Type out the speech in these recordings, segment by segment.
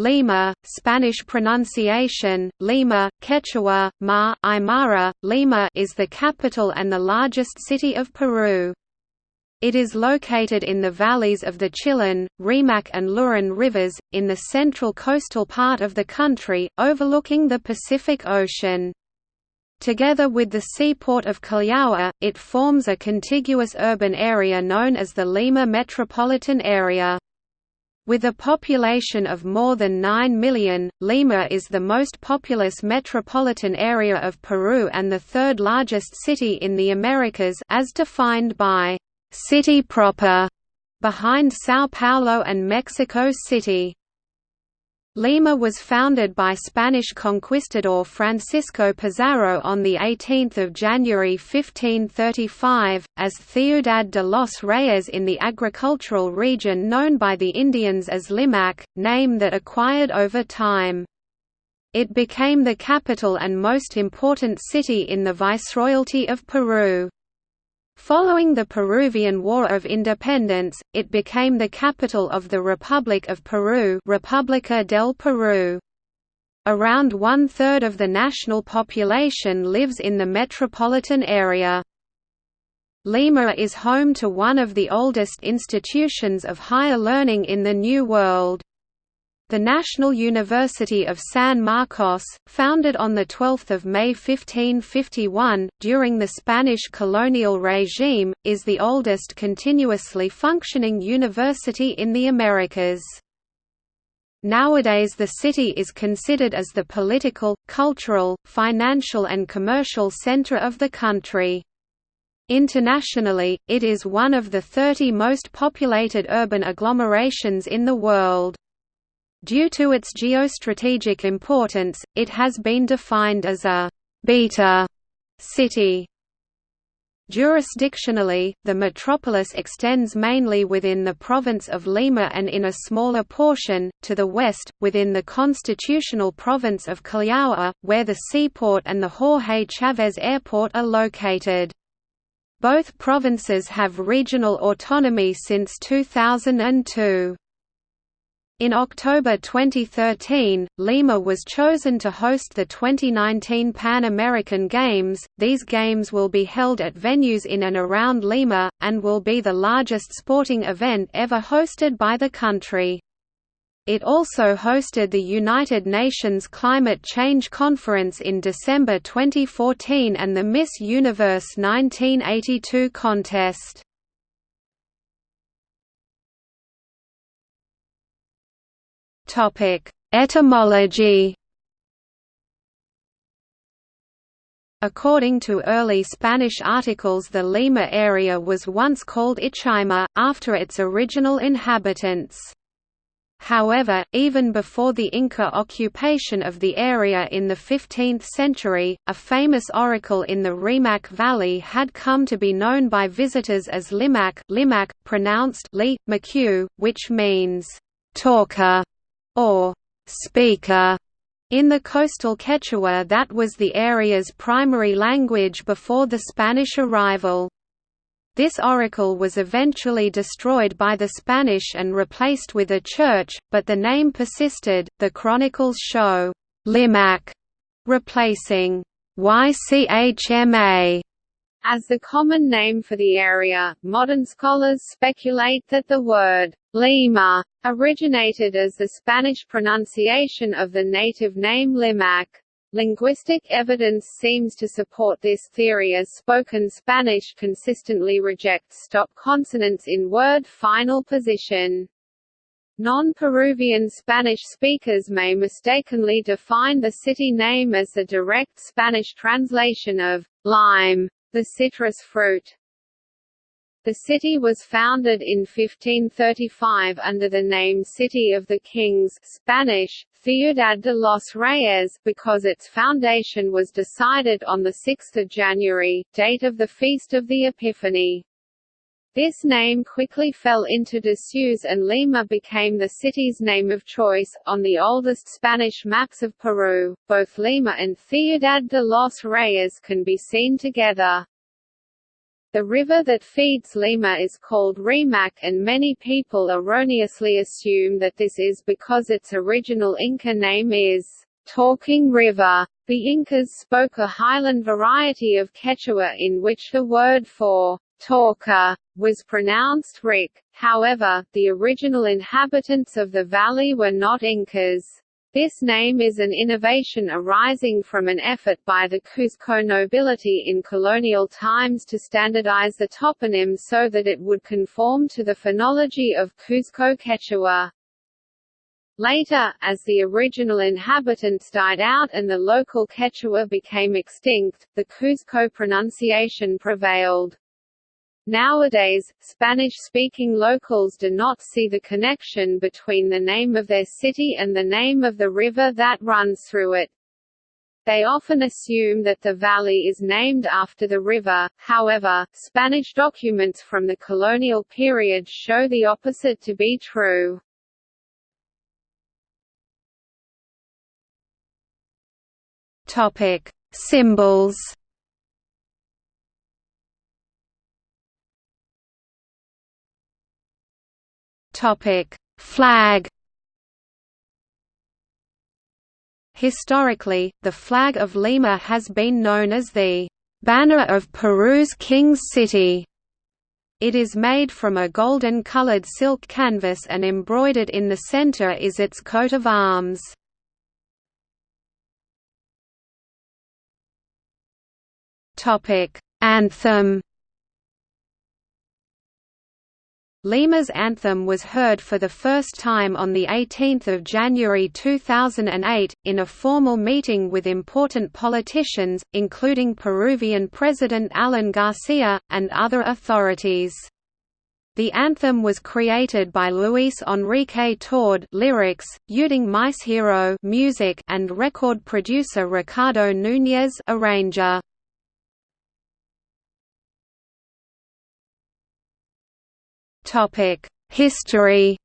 Lima, Spanish pronunciation, Lima, Quechua, Ma, Aymara, Lima is the capital and the largest city of Peru. It is located in the valleys of the Chillón, Rímac and Lurin rivers, in the central coastal part of the country, overlooking the Pacific Ocean. Together with the seaport of Callao, it forms a contiguous urban area known as the Lima metropolitan area. With a population of more than 9 million, Lima is the most populous metropolitan area of Peru and the third largest city in the Americas as defined by «city proper», behind São Paulo and Mexico City. Lima was founded by Spanish conquistador Francisco Pizarro on 18 January 1535, as Ciudad de los Reyes in the agricultural region known by the Indians as Limac, name that acquired over time. It became the capital and most important city in the Viceroyalty of Peru. Following the Peruvian War of Independence, it became the capital of the Republic of Peru República del Peru. Around one-third of the national population lives in the metropolitan area. Lima is home to one of the oldest institutions of higher learning in the New World. The National University of San Marcos, founded on 12 May 1551, during the Spanish colonial regime, is the oldest continuously functioning university in the Americas. Nowadays the city is considered as the political, cultural, financial and commercial center of the country. Internationally, it is one of the 30 most populated urban agglomerations in the world. Due to its geostrategic importance, it has been defined as a «beta» city. Jurisdictionally, the metropolis extends mainly within the province of Lima and in a smaller portion, to the west, within the constitutional province of Callao, where the seaport and the Jorge Chávez Airport are located. Both provinces have regional autonomy since 2002. In October 2013, Lima was chosen to host the 2019 Pan American Games. These games will be held at venues in and around Lima, and will be the largest sporting event ever hosted by the country. It also hosted the United Nations Climate Change Conference in December 2014 and the Miss Universe 1982 contest. Etymology. According to early Spanish articles the Lima area was once called Ichima, after its original inhabitants. However, even before the Inca occupation of the area in the 15th century, a famous oracle in the Rímac Valley had come to be known by visitors as Limac, Limac pronounced Li, which means, talker or speaker in the coastal Quechua that was the area's primary language before the Spanish arrival. This oracle was eventually destroyed by the Spanish and replaced with a church, but the name persisted. The chronicles show Limac replacing YCHMA as the common name for the area, modern scholars speculate that the word Lima originated as the Spanish pronunciation of the native name Limac. Linguistic evidence seems to support this theory as spoken Spanish consistently rejects stop consonants in word final position. Non-Peruvian Spanish speakers may mistakenly define the city name as the direct Spanish translation of lime the citrus fruit. The city was founded in 1535 under the name City of the Kings Spanish, Ciudad de los Reyes because its foundation was decided on 6 January, date of the Feast of the Epiphany. This name quickly fell into disuse and Lima became the city's name of choice. On the oldest Spanish maps of Peru, both Lima and Ciudad de los Reyes can be seen together. The river that feeds Lima is called Rimac and many people erroneously assume that this is because its original Inca name is Talking River. The Incas spoke a highland variety of Quechua in which the word for talker was pronounced Rick. However, the original inhabitants of the valley were not Incas. This name is an innovation arising from an effort by the Cusco nobility in colonial times to standardize the toponym so that it would conform to the phonology of Cusco Quechua. Later, as the original inhabitants died out and the local Quechua became extinct, the Cusco pronunciation prevailed. Nowadays, Spanish-speaking locals do not see the connection between the name of their city and the name of the river that runs through it. They often assume that the valley is named after the river, however, Spanish documents from the colonial period show the opposite to be true. Topic: Symbols Topic: Flag. Historically, the flag of Lima has been known as the banner of Peru's King's City. It is made from a golden-colored silk canvas and embroidered in the center is its coat of arms. Anthem Lima's anthem was heard for the first time on 18 January 2008, in a formal meeting with important politicians, including Peruvian President Alan Garcia, and other authorities. The anthem was created by Luis Enrique Tord lyrics, Uting Hero music and record producer Ricardo Núñez arranger. History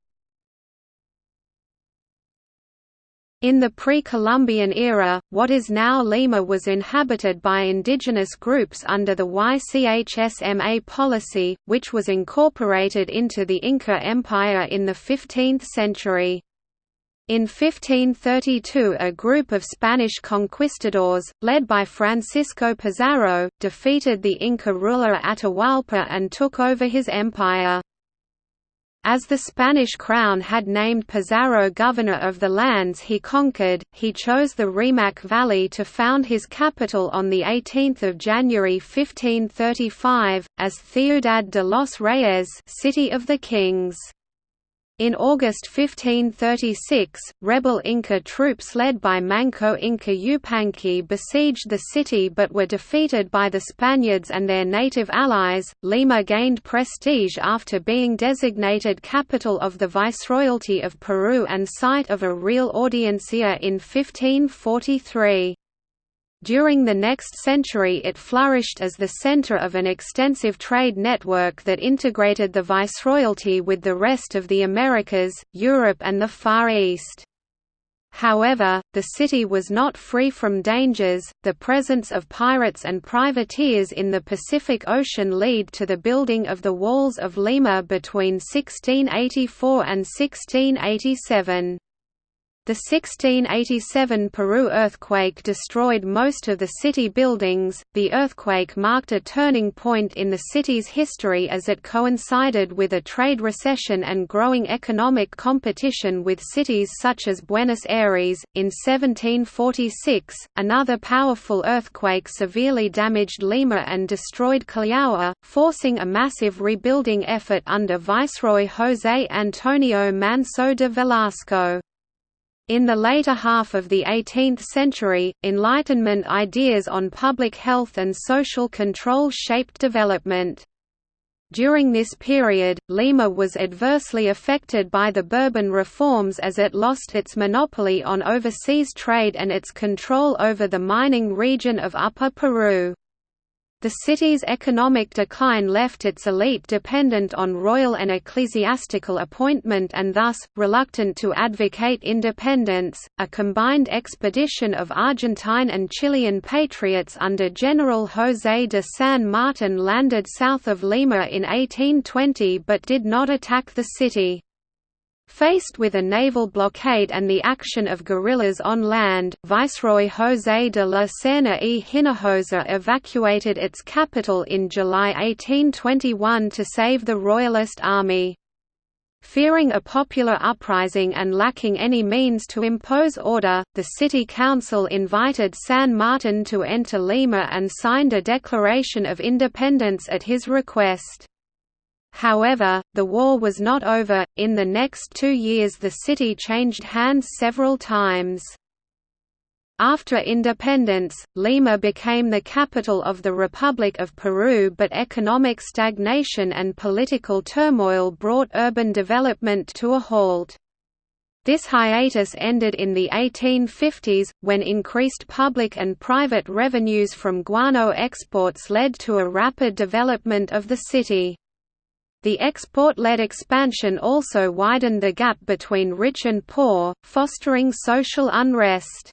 In the pre-Columbian era, what is now Lima was inhabited by indigenous groups under the YCHSMA policy, which was incorporated into the Inca Empire in the 15th century. In 1532 a group of Spanish conquistadors, led by Francisco Pizarro, defeated the Inca ruler Atahualpa and took over his empire. As the Spanish crown had named Pizarro governor of the lands he conquered, he chose the Rimac Valley to found his capital on 18 January 1535, as Ciudad de los Reyes City of the Kings. In August 1536, rebel Inca troops led by Manco Inca Yupanqui besieged the city but were defeated by the Spaniards and their native allies. Lima gained prestige after being designated capital of the Viceroyalty of Peru and site of a real audiencia in 1543. During the next century it flourished as the center of an extensive trade network that integrated the viceroyalty with the rest of the Americas, Europe and the Far East. However, the city was not free from dangers. The presence of pirates and privateers in the Pacific Ocean lead to the building of the Walls of Lima between 1684 and 1687. The 1687 Peru earthquake destroyed most of the city buildings. The earthquake marked a turning point in the city's history as it coincided with a trade recession and growing economic competition with cities such as Buenos Aires. In 1746, another powerful earthquake severely damaged Lima and destroyed Callao, forcing a massive rebuilding effort under Viceroy José Antonio Manso de Velasco. In the later half of the 18th century, Enlightenment ideas on public health and social control shaped development. During this period, Lima was adversely affected by the Bourbon reforms as it lost its monopoly on overseas trade and its control over the mining region of Upper Peru. The city's economic decline left its elite dependent on royal and ecclesiastical appointment and thus, reluctant to advocate independence. A combined expedition of Argentine and Chilean patriots under General José de San Martin landed south of Lima in 1820 but did not attack the city. Faced with a naval blockade and the action of guerrillas on land, Viceroy José de la Serna y Hinojosa evacuated its capital in July 1821 to save the Royalist army. Fearing a popular uprising and lacking any means to impose order, the city council invited San Martin to enter Lima and signed a declaration of independence at his request. However, the war was not over. In the next two years, the city changed hands several times. After independence, Lima became the capital of the Republic of Peru but economic stagnation and political turmoil brought urban development to a halt. This hiatus ended in the 1850s, when increased public and private revenues from guano exports led to a rapid development of the city. The export-led expansion also widened the gap between rich and poor, fostering social unrest.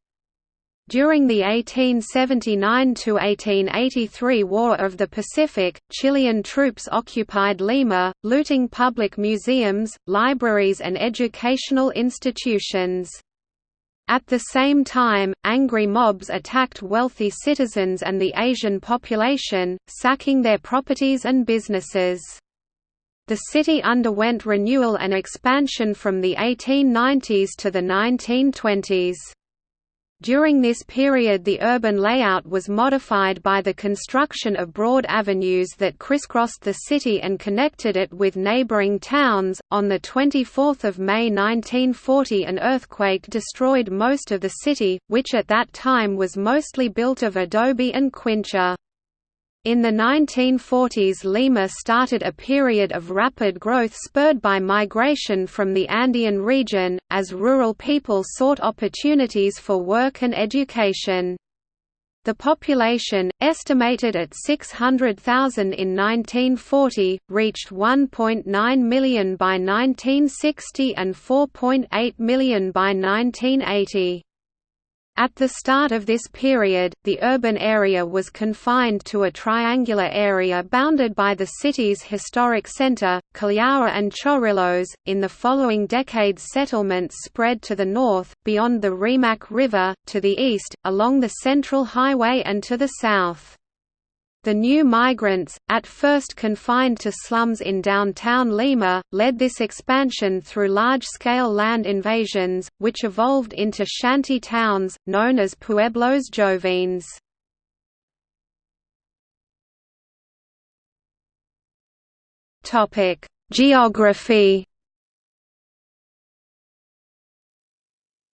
During the 1879–1883 War of the Pacific, Chilean troops occupied Lima, looting public museums, libraries and educational institutions. At the same time, angry mobs attacked wealthy citizens and the Asian population, sacking their properties and businesses. The city underwent renewal and expansion from the 1890s to the 1920s. During this period the urban layout was modified by the construction of broad avenues that crisscrossed the city and connected it with neighboring towns. On the 24th of May 1940 an earthquake destroyed most of the city, which at that time was mostly built of adobe and quincha. In the 1940s Lima started a period of rapid growth spurred by migration from the Andean region, as rural people sought opportunities for work and education. The population, estimated at 600,000 in 1940, reached 1.9 million by 1960 and 4.8 million by 1980. At the start of this period, the urban area was confined to a triangular area bounded by the city's historic center, Callao and Chorrillos. In the following decades, settlements spread to the north, beyond the Rimac River, to the east, along the Central Highway, and to the south. The new migrants, at first confined to slums in downtown Lima, led this expansion through large-scale land invasions, which evolved into shanty towns, known as pueblos jóvenes. Geography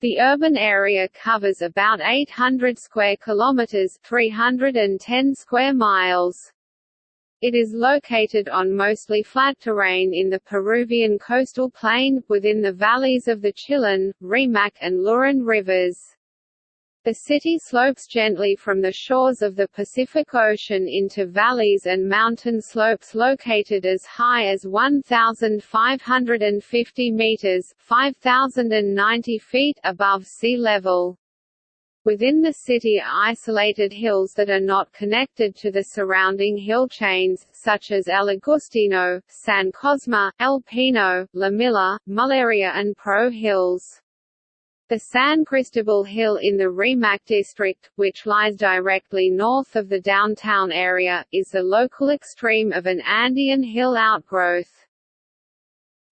The urban area covers about 800 square kilometers, 310 square miles. It is located on mostly flat terrain in the Peruvian coastal plain, within the valleys of the Chillón, Rimac and Lurin rivers. The city slopes gently from the shores of the Pacific Ocean into valleys and mountain slopes located as high as 1,550 meters (5,090 feet) above sea level. Within the city are isolated hills that are not connected to the surrounding hill chains, such as El Agustino, San Cosme, El Pino, La Milla, Muleria and Pro Hills. The San Cristobal Hill in the Rimac district, which lies directly north of the downtown area, is the local extreme of an Andean hill outgrowth.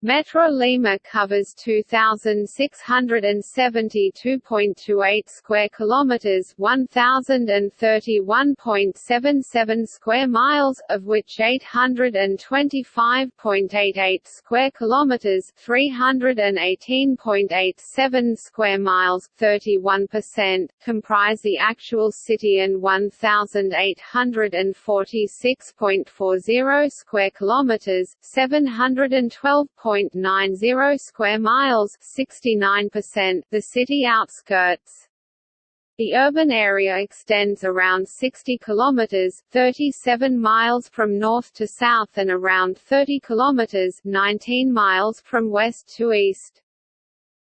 Metro Lima covers 2672.28 square kilometers, 1031.77 square miles, of which 825.88 square kilometers, 318.87 square miles, 31% comprise the actual city and 1846.40 square kilometers, 712. 0.90 square miles 69%, the city outskirts. The urban area extends around 60 kilometers (37 miles from north to south and around 30 kilometers (19 miles from west to east).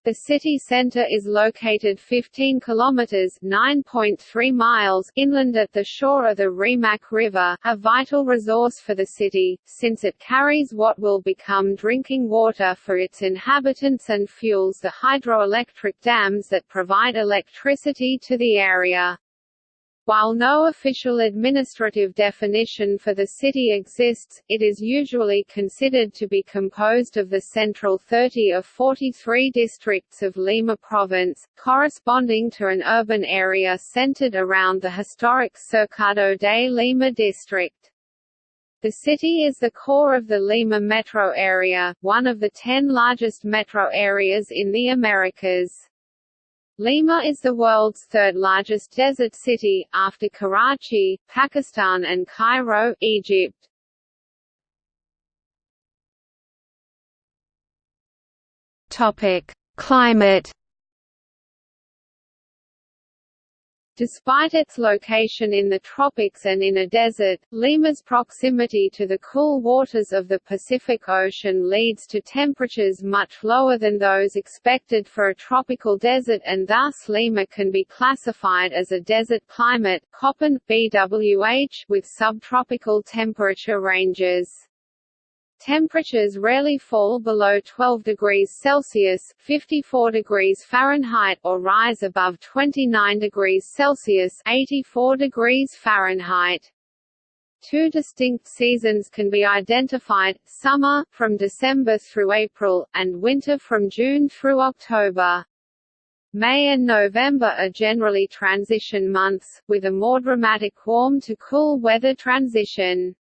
The city center is located 15 kilometers (9.3 miles) inland at the shore of the Rimac River, a vital resource for the city, since it carries what will become drinking water for its inhabitants and fuels the hydroelectric dams that provide electricity to the area. While no official administrative definition for the city exists, it is usually considered to be composed of the central 30 of 43 districts of Lima province, corresponding to an urban area centered around the historic Cercado de Lima district. The city is the core of the Lima metro area, one of the ten largest metro areas in the Americas. Lima is the world's third largest desert city, after Karachi, Pakistan and Cairo, Egypt. Climate Despite its location in the tropics and in a desert, Lima's proximity to the cool waters of the Pacific Ocean leads to temperatures much lower than those expected for a tropical desert and thus Lima can be classified as a desert climate BWH, with subtropical temperature ranges. Temperatures rarely fall below 12 degrees Celsius 54 degrees Fahrenheit or rise above 29 degrees Celsius 84 degrees Fahrenheit. Two distinct seasons can be identified, summer, from December through April, and winter from June through October. May and November are generally transition months, with a more dramatic warm to cool weather transition.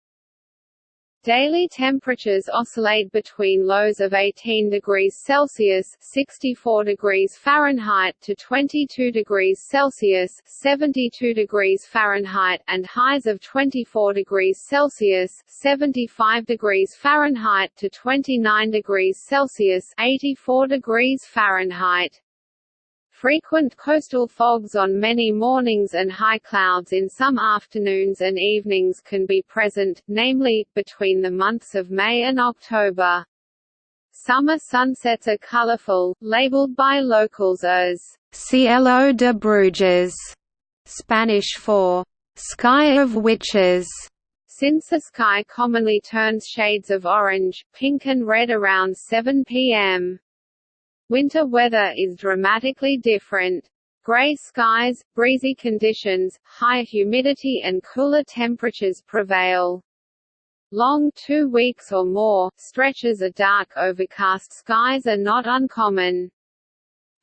Daily temperatures oscillate between lows of 18 degrees Celsius (64 degrees Fahrenheit) to 22 degrees Celsius (72 degrees Fahrenheit) and highs of 24 degrees Celsius (75 degrees Fahrenheit) to 29 degrees Celsius (84 degrees Fahrenheit). Frequent coastal fogs on many mornings and high clouds in some afternoons and evenings can be present, namely, between the months of May and October. Summer sunsets are colorful, labeled by locals as Cielo de Brujas, Spanish for sky of witches. Since the sky commonly turns shades of orange, pink and red around 7 p.m. Winter weather is dramatically different. Gray skies, breezy conditions, higher humidity and cooler temperatures prevail. Long two weeks or more, stretches of dark overcast skies are not uncommon.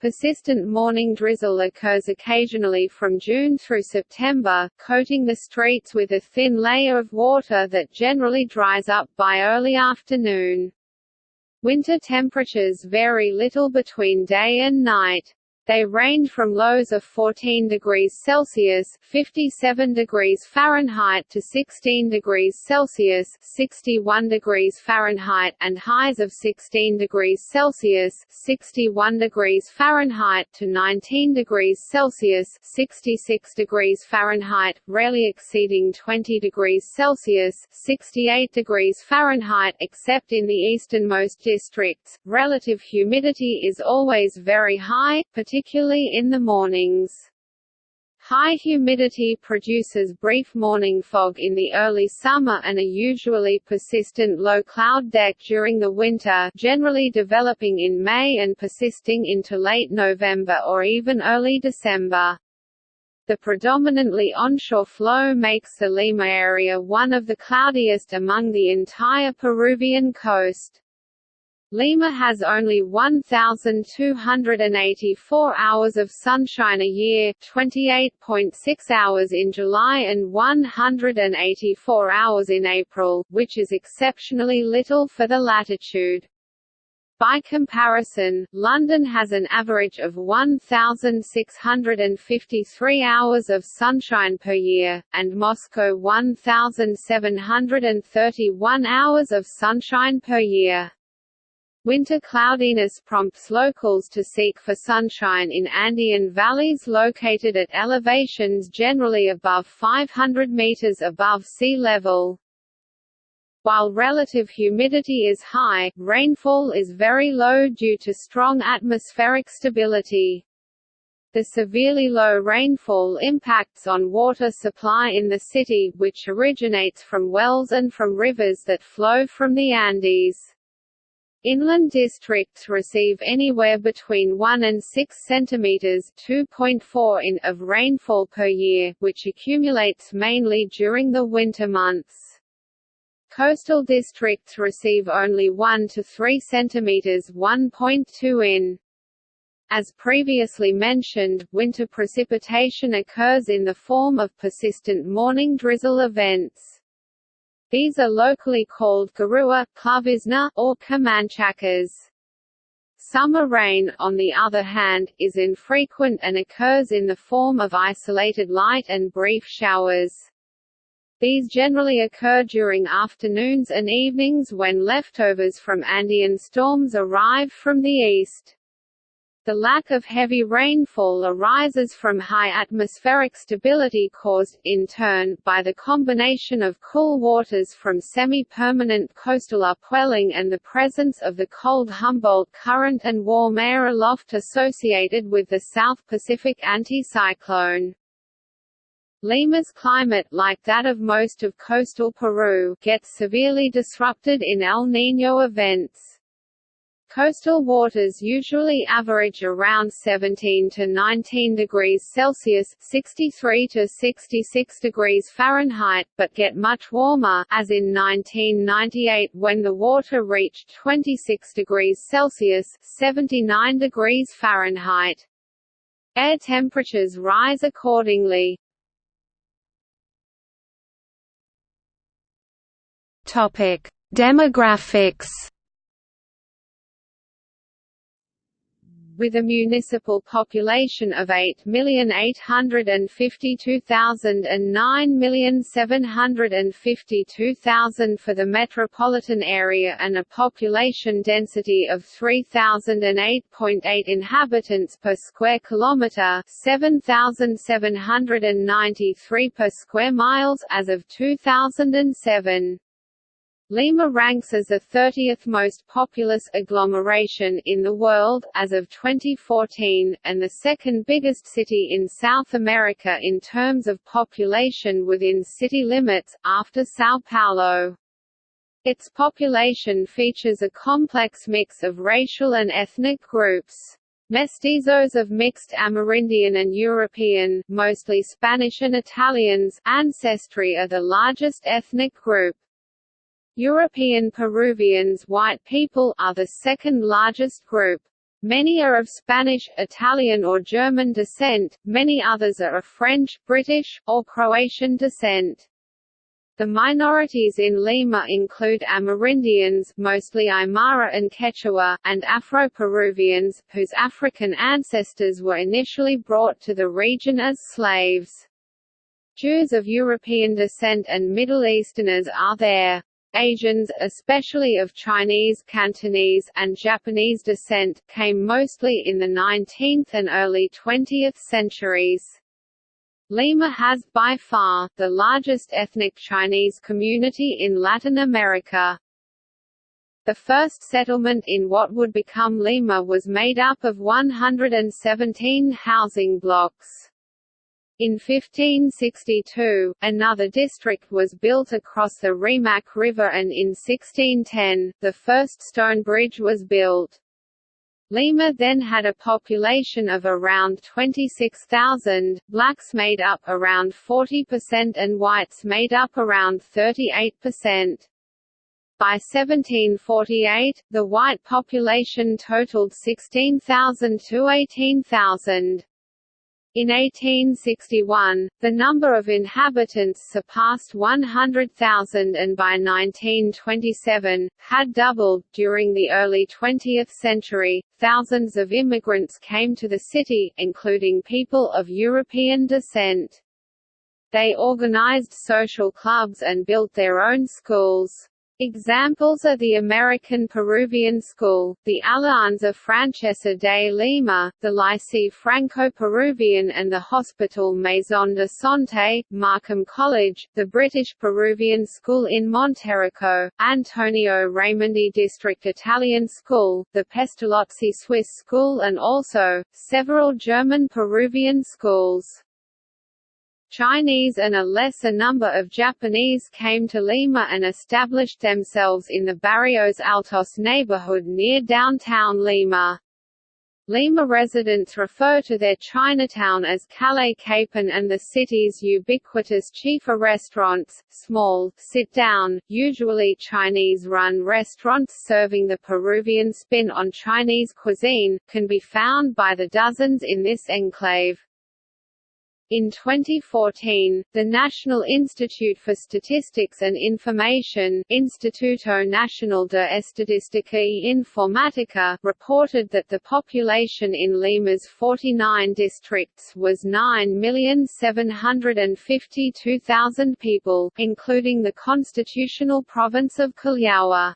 Persistent morning drizzle occurs occasionally from June through September, coating the streets with a thin layer of water that generally dries up by early afternoon. Winter temperatures vary little between day and night. They range from lows of 14 degrees Celsius (57 degrees Fahrenheit) to 16 degrees Celsius (61 degrees Fahrenheit) and highs of 16 degrees Celsius (61 degrees Fahrenheit) to 19 degrees Celsius (66 degrees Fahrenheit), rarely exceeding 20 degrees Celsius (68 degrees Fahrenheit) except in the easternmost districts. Relative humidity is always very high, particularly particularly in the mornings. High humidity produces brief morning fog in the early summer and a usually persistent low cloud deck during the winter generally developing in May and persisting into late November or even early December. The predominantly onshore flow makes the Lima area one of the cloudiest among the entire Peruvian coast. Lima has only 1,284 hours of sunshine a year 28.6 hours in July and 184 hours in April, which is exceptionally little for the latitude. By comparison, London has an average of 1,653 hours of sunshine per year, and Moscow 1,731 hours of sunshine per year. Winter cloudiness prompts locals to seek for sunshine in Andean valleys located at elevations generally above 500 meters above sea level. While relative humidity is high, rainfall is very low due to strong atmospheric stability. The severely low rainfall impacts on water supply in the city, which originates from wells and from rivers that flow from the Andes. Inland districts receive anywhere between 1 and 6 cm 2.4 in of rainfall per year, which accumulates mainly during the winter months. Coastal districts receive only 1 to 3 cm 1.2 in. As previously mentioned, winter precipitation occurs in the form of persistent morning drizzle events. These are locally called garua, llovizna, or camanchacas. Summer rain, on the other hand, is infrequent and occurs in the form of isolated light and brief showers. These generally occur during afternoons and evenings when leftovers from Andean storms arrive from the east. The lack of heavy rainfall arises from high atmospheric stability caused, in turn, by the combination of cool waters from semi-permanent coastal upwelling and the presence of the cold Humboldt current and warm air aloft associated with the South Pacific anticyclone. Lima's climate, like that of most of coastal Peru, gets severely disrupted in El Niño events. Coastal waters usually average around 17 to 19 degrees Celsius 63 to 66 degrees Fahrenheit, but get much warmer as in 1998 when the water reached 26 degrees Celsius 79 degrees Fahrenheit. Air temperatures rise accordingly. Topic: Demographics with a municipal population of 8,852,000 and 9,752,000 for the metropolitan area and a population density of 3008.8 inhabitants per square kilometre 7,793 per square miles as of 2007. Lima ranks as the 30th most populous agglomeration in the world, as of 2014, and the second biggest city in South America in terms of population within city limits, after São Paulo. Its population features a complex mix of racial and ethnic groups. Mestizos of mixed Amerindian and European, mostly Spanish and Italians, ancestry are the largest ethnic group. European Peruvians white people are the second largest group. Many are of Spanish, Italian or German descent, many others are of French, British, or Croatian descent. The minorities in Lima include Amerindians mostly Aymara and Quechua, and Afro-Peruvians, whose African ancestors were initially brought to the region as slaves. Jews of European descent and Middle Easterners are there. Asians, especially of Chinese, Cantonese, and Japanese descent, came mostly in the 19th and early 20th centuries. Lima has, by far, the largest ethnic Chinese community in Latin America. The first settlement in what would become Lima was made up of 117 housing blocks. In 1562, another district was built across the Rimac River and in 1610, the first stone bridge was built. Lima then had a population of around 26,000, blacks made up around 40% and whites made up around 38%. By 1748, the white population totaled 16,000 to 18,000. In 1861, the number of inhabitants surpassed 100,000 and by 1927, had doubled. During the early 20th century, thousands of immigrants came to the city, including people of European descent. They organized social clubs and built their own schools. Examples are the American Peruvian School, the Alianza Francesa de Lima, the Liceo Franco-Peruvian and the Hospital Maison de Santé, Markham College, the British Peruvian School in Monterrico, Antonio Raimondi District Italian School, the Pestalozzi Swiss School and also, several German Peruvian schools. Chinese and a lesser number of Japanese came to Lima and established themselves in the Barrios Altos neighborhood near downtown Lima. Lima residents refer to their Chinatown as Calle Capon and the city's ubiquitous chifa restaurants, small, sit-down, usually Chinese-run restaurants serving the Peruvian spin on Chinese cuisine, can be found by the dozens in this enclave. In 2014, the National Institute for Statistics and Information Instituto Nacional de Estadística y Informática reported that the population in Lima's 49 districts was 9,752,000 people, including the constitutional province of Callao.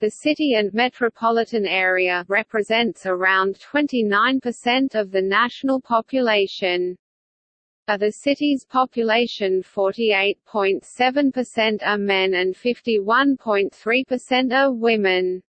The city and metropolitan area represents around 29% of the national population. Of the city's population 48.7% are men and 51.3% are women.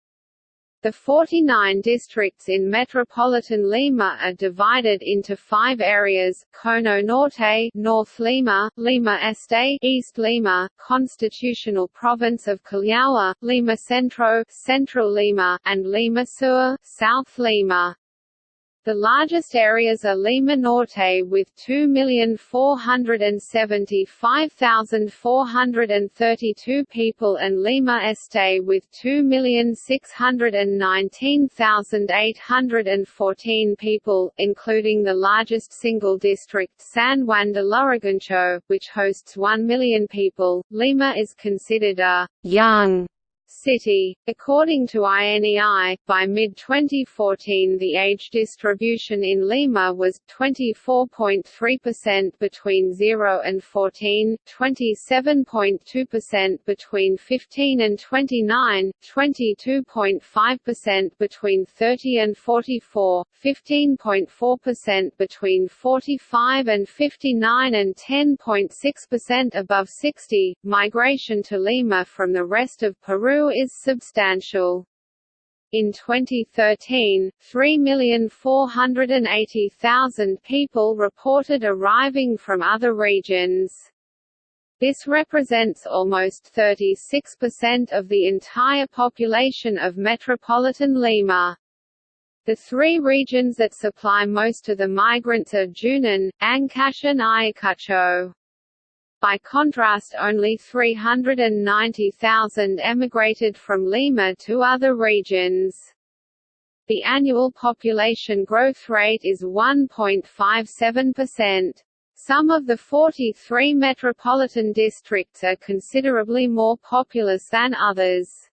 The 49 districts in metropolitan Lima are divided into five areas, Cono Norte North Lima, Lima Este East Lima, Constitutional Province of Callao, Lima Centro Central Lima, and Lima Sur South Lima. The largest areas are Lima Norte with 2,475,432 people and Lima Este with 2,619,814 people, including the largest single district San Juan de Lurigancho, which hosts 1 million people. Lima is considered a young city. According to INEI, by mid-2014 the age distribution in Lima was 24.3% between 0 and 14, 27.2% between 15 and 29, 22.5% between 30 and 44, 15.4% between 45 and 59 and 10.6% above 60. Migration to Lima from the rest of Peru is substantial. In 2013, 3,480,000 people reported arriving from other regions. This represents almost 36% of the entire population of metropolitan Lima. The three regions that supply most of the migrants are Junín, Ancash and Ayacucho. By contrast only 390,000 emigrated from Lima to other regions. The annual population growth rate is 1.57%. Some of the 43 metropolitan districts are considerably more populous than others.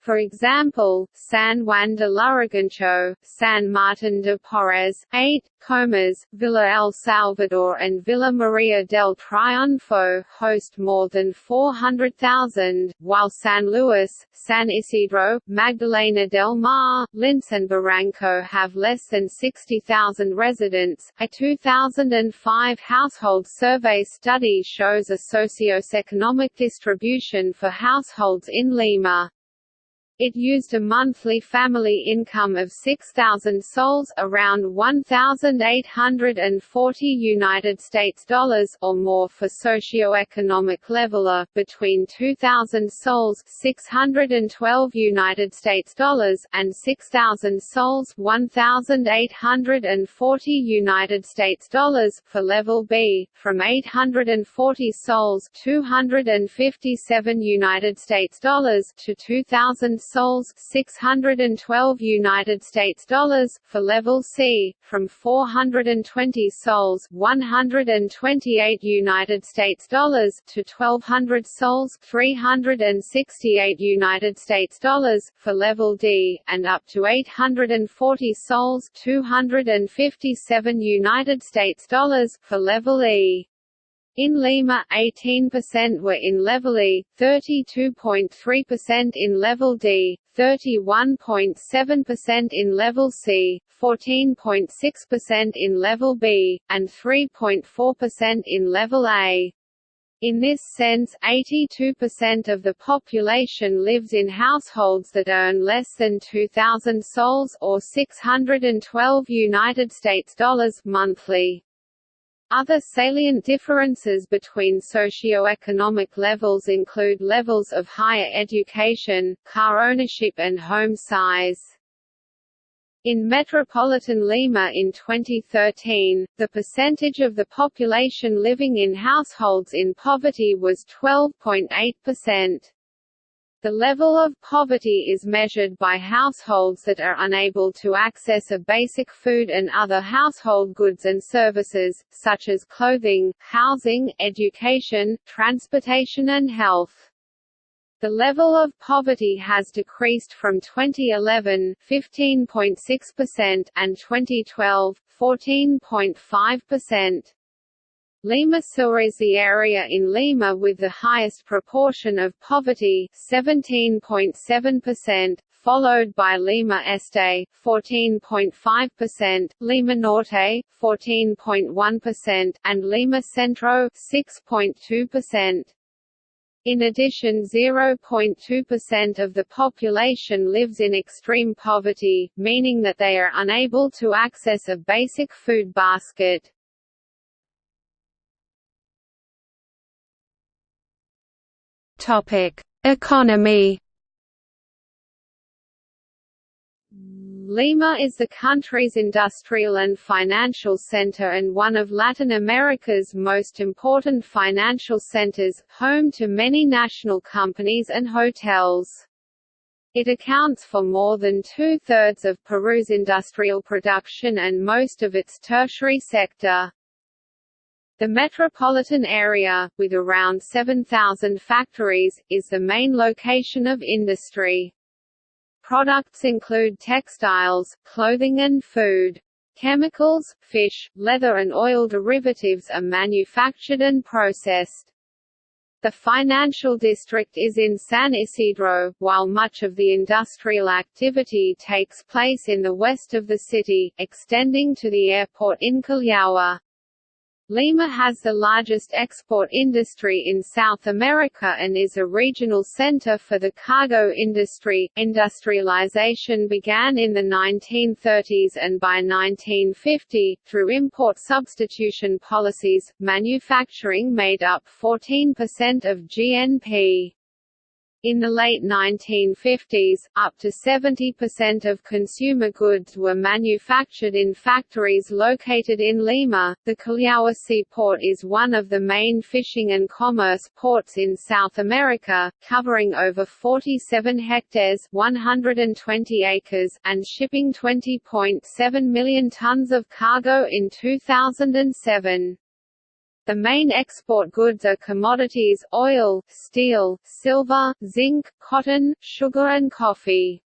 For example, San Juan de Lurigancho, San Martin de Porres, Ate, Comas, Villa El Salvador and Villa Maria del Triunfo host more than 400,000, while San Luis, San Isidro, Magdalena del Mar, Lince and Barranco have less than 60,000 residents. A 2005 household survey study shows a socioeconomic distribution for households in Lima. It used a monthly family income of 6,000 sols around 1,840 United States dollars or more for socio-economic leveler, between 2,000 sols 612 United States dollars and 6,000 sols 1,840 United States dollars for level B, from 840 sols 257 United States dollars to 2,000 sols 612 United States dollars for level C from 420 sols 128 United States dollars to 1200 sols 368 United States dollars for level D and up to 840 sols 257 United States dollars for level E In Lima, 18% were in Level E, 32.3% in Level D, 31.7% in Level C, 14.6% in Level B, and 3.4% in Level A. In this sense, 82% of the population lives in households that earn less than 2,000 sols or 612 United States dollars monthly. Other salient differences between socio-economic levels include levels of higher education, car ownership and home size. In metropolitan Lima in 2013, the percentage of the population living in households in poverty was 12.8%. The level of poverty is measured by households that are unable to access a basic food and other household goods and services, such as clothing, housing, education, transportation and health. The level of poverty has decreased from 2011 15.6% and 2012 14.5%. Lima Sur is the area in Lima with the highest proportion of poverty 17.7%, followed by Lima Este 14.5%, Lima Norte 14.1%, and Lima Centro 6.2%. In addition 0.2% of the population lives in extreme poverty, meaning that they are unable to access a basic food basket. Economy Lima is the country's industrial and financial center and one of Latin America's most important financial centers, home to many national companies and hotels. It accounts for more than two-thirds of Peru's industrial production and most of its tertiary sector. The metropolitan area, with around 7,000 factories, is the main location of industry. Products include textiles, clothing and food. Chemicals, fish, leather and oil derivatives are manufactured and processed. The financial district is in San Isidro, while much of the industrial activity takes place in the west of the city, extending to the airport in Callao. Lima has the largest export industry in South America and is a regional center for the cargo industry. Industrialization began in the 1930s and by 1950, through import substitution policies, manufacturing made up 14% of GNP. In the late 1950s, up to 70% of consumer goods were manufactured in factories located in Lima. The Callao seaport is one of the main fishing and commerce ports in South America, covering over 47 hectares (120 acres) and shipping 20.7 million tons of cargo in 2007. The main export goods are commodities oil, steel, silver, zinc, cotton, sugar and coffee.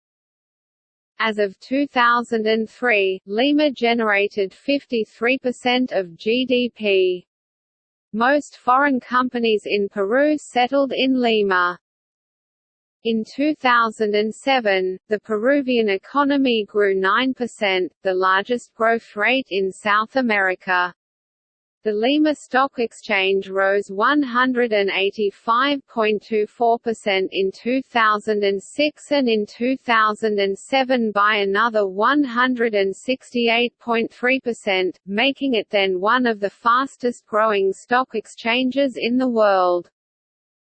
As of 2003, Lima generated 53% of GDP. Most foreign companies in Peru settled in Lima. In 2007, the Peruvian economy grew 9%, the largest growth rate in South America. The Lima Stock Exchange rose 185.24% in 2006 and in 2007 by another 168.3%, making it then one of the fastest growing stock exchanges in the world.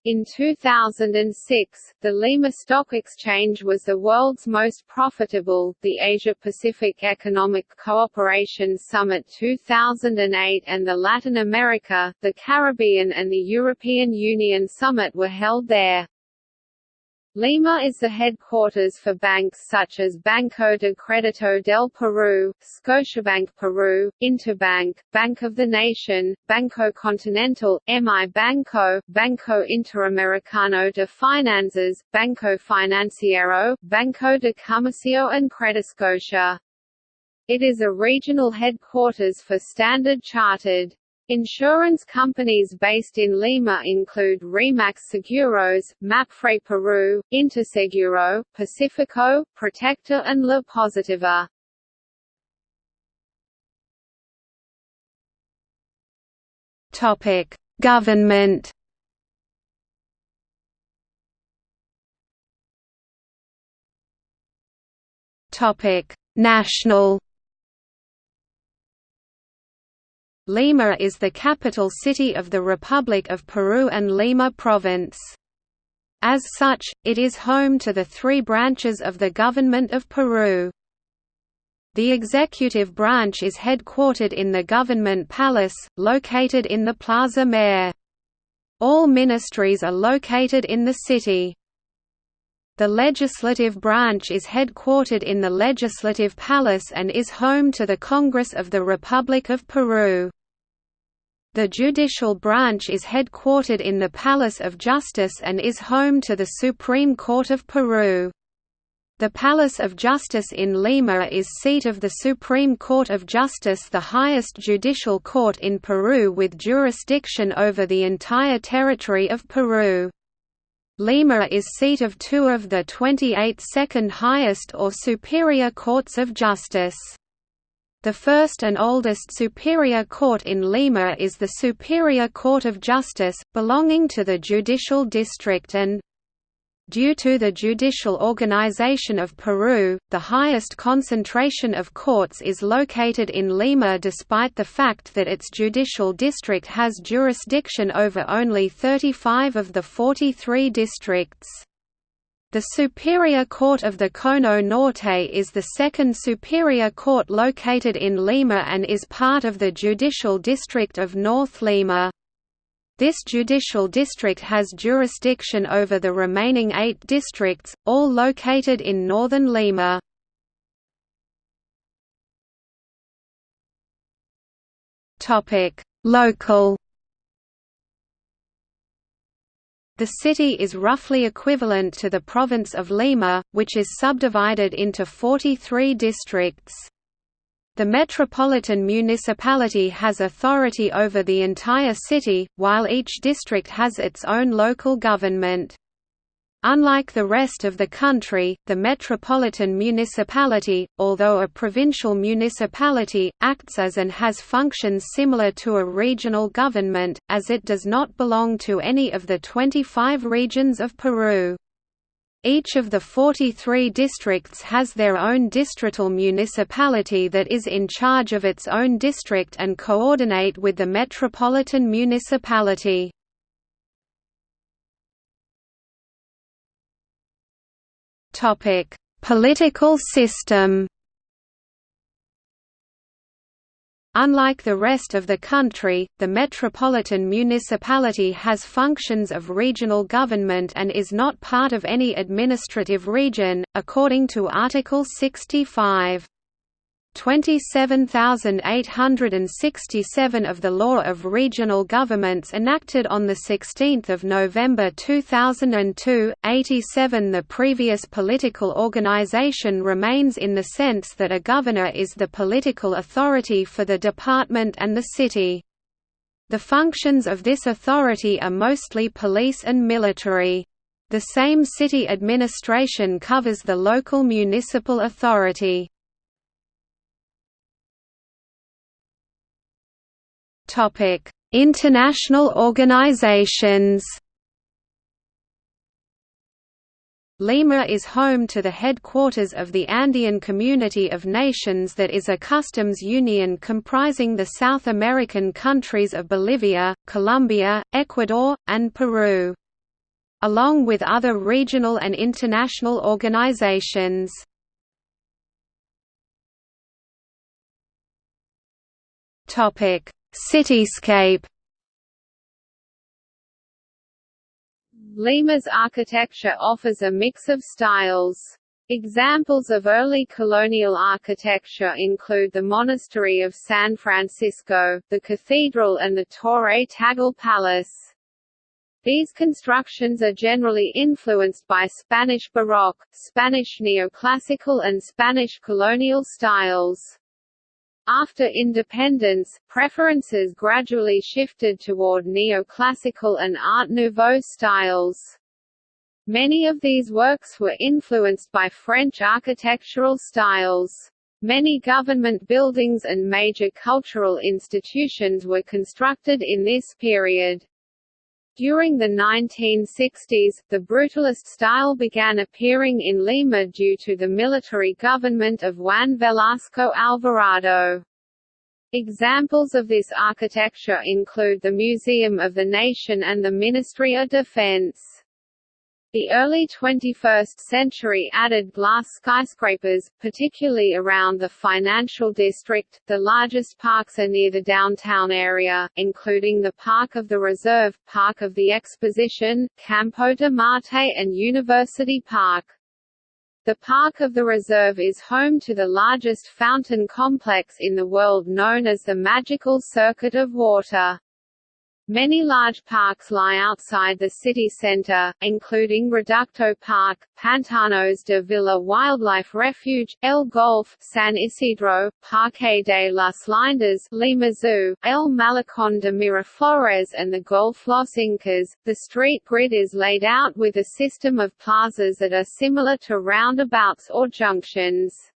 In 2006, the Lima Stock Exchange was the world's most profitable. The Asia Pacific Economic Cooperation Summit 2008 and the Latin America, the Caribbean and the European Union Summit were held there. Lima is the headquarters for banks such as Banco de Crédito del Perú, Scotiabank Peru, Interbank, Bank of the Nation, Banco Continental, MI Banco, Banco Interamericano de Finanzas, Banco Financiero, Banco de Comercio and Crediscotia. It is a regional headquarters for Standard Chartered. Insurance companies based in Lima include Rimac Seguros, Mapfre Peru, Interseguro, Pacifico, Protector and La Positiva. Topic: Government. Topic: National. Lima is the capital city of the Republic of Peru and Lima Province. As such, it is home to the three branches of the Government of Peru. The executive branch is headquartered in the Government Palace, located in the Plaza Mayor. All ministries are located in the city. The legislative branch is headquartered in the Legislative Palace and is home to the Congress of the Republic of Peru. The judicial branch is headquartered in the Palace of Justice and is home to the Supreme Court of Peru. The Palace of Justice in Lima is seat of the Supreme Court of Justice the highest judicial court in Peru with jurisdiction over the entire territory of Peru. Lima is seat of two of the 28 second highest or superior courts of justice. The first and oldest superior court in Lima is the Superior Court of Justice, belonging to the Judicial District and Due to the judicial organization of Peru, the highest concentration of courts is located in Lima despite the fact that its judicial district has jurisdiction over only 35 of the 43 districts. The Superior Court of the Cono Norte is the second superior court located in Lima and is part of the judicial district of North Lima. This judicial district has jurisdiction over the remaining eight districts, all located in northern Lima. Local The city is roughly equivalent to the province of Lima, which is subdivided into 43 districts. The metropolitan municipality has authority over the entire city, while each district has its own local government. Unlike the rest of the country, the metropolitan municipality, although a provincial municipality, acts as and has functions similar to a regional government, as it does not belong to any of the 25 regions of Peru. Each of the 43 districts has their own distrital municipality that is in charge of its own district and coordinate with the metropolitan municipality. Political system Unlike the rest of the country, the metropolitan municipality has functions of regional government and is not part of any administrative region, according to Article 65. 27,867 of the Law of Regional Governments enacted on 16 November 2002, 87 The previous political organization remains in the sense that a governor is the political authority for the department and the city. The functions of this authority are mostly police and military. The same city administration covers the local municipal authority. Topic: International organizations. Lima is home to the headquarters of the Andean Community of Nations that is a customs union comprising the South American countries of Bolivia, Colombia, Ecuador, and Peru. Along with other regional and international organizations. Cityscape Lima's architecture offers a mix of styles. Examples of early colonial architecture include the Monastery of San Francisco, the cathedral and the Torre Tagle Palace. These constructions are generally influenced by Spanish Baroque, Spanish neoclassical and Spanish colonial styles. After independence, preferences gradually shifted toward neoclassical and Art Nouveau styles. Many of these works were influenced by French architectural styles. Many government buildings and major cultural institutions were constructed in this period. During the 1960s, the brutalist style began appearing in Lima due to the military government of Juan Velasco Alvarado. Examples of this architecture include the Museum of the Nation and the Ministry of Defense. The early 21st century added glass skyscrapers, particularly around the financial district. The largest parks are near the downtown area, including the Park of the Reserve, Park of the Exposition, Campo de Marte and University Park. The Park of the Reserve is home to the largest fountain complex in the world known as the Magical Circuit of Water. Many large parks lie outside the city center, including Reducto Park, Pantanos de Villa Wildlife Refuge, El Golf, San Isidro, Parque de las Leyendas, Lima Zoo, El Malecón de Miraflores and the Golf Los Incas. The street grid is laid out with a system of plazas that are similar to roundabouts or junctions.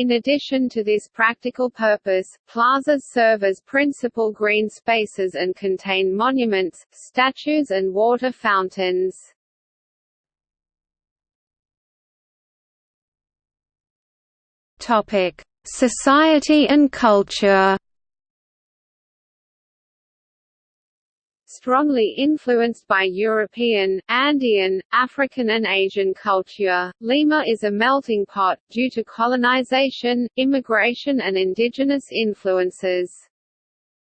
In addition to this practical purpose, plazas serve as principal green spaces and contain monuments, statues and water fountains. Society and culture strongly influenced by European, Andean, African and Asian culture. Lima is a melting pot, due to colonization, immigration and indigenous influences.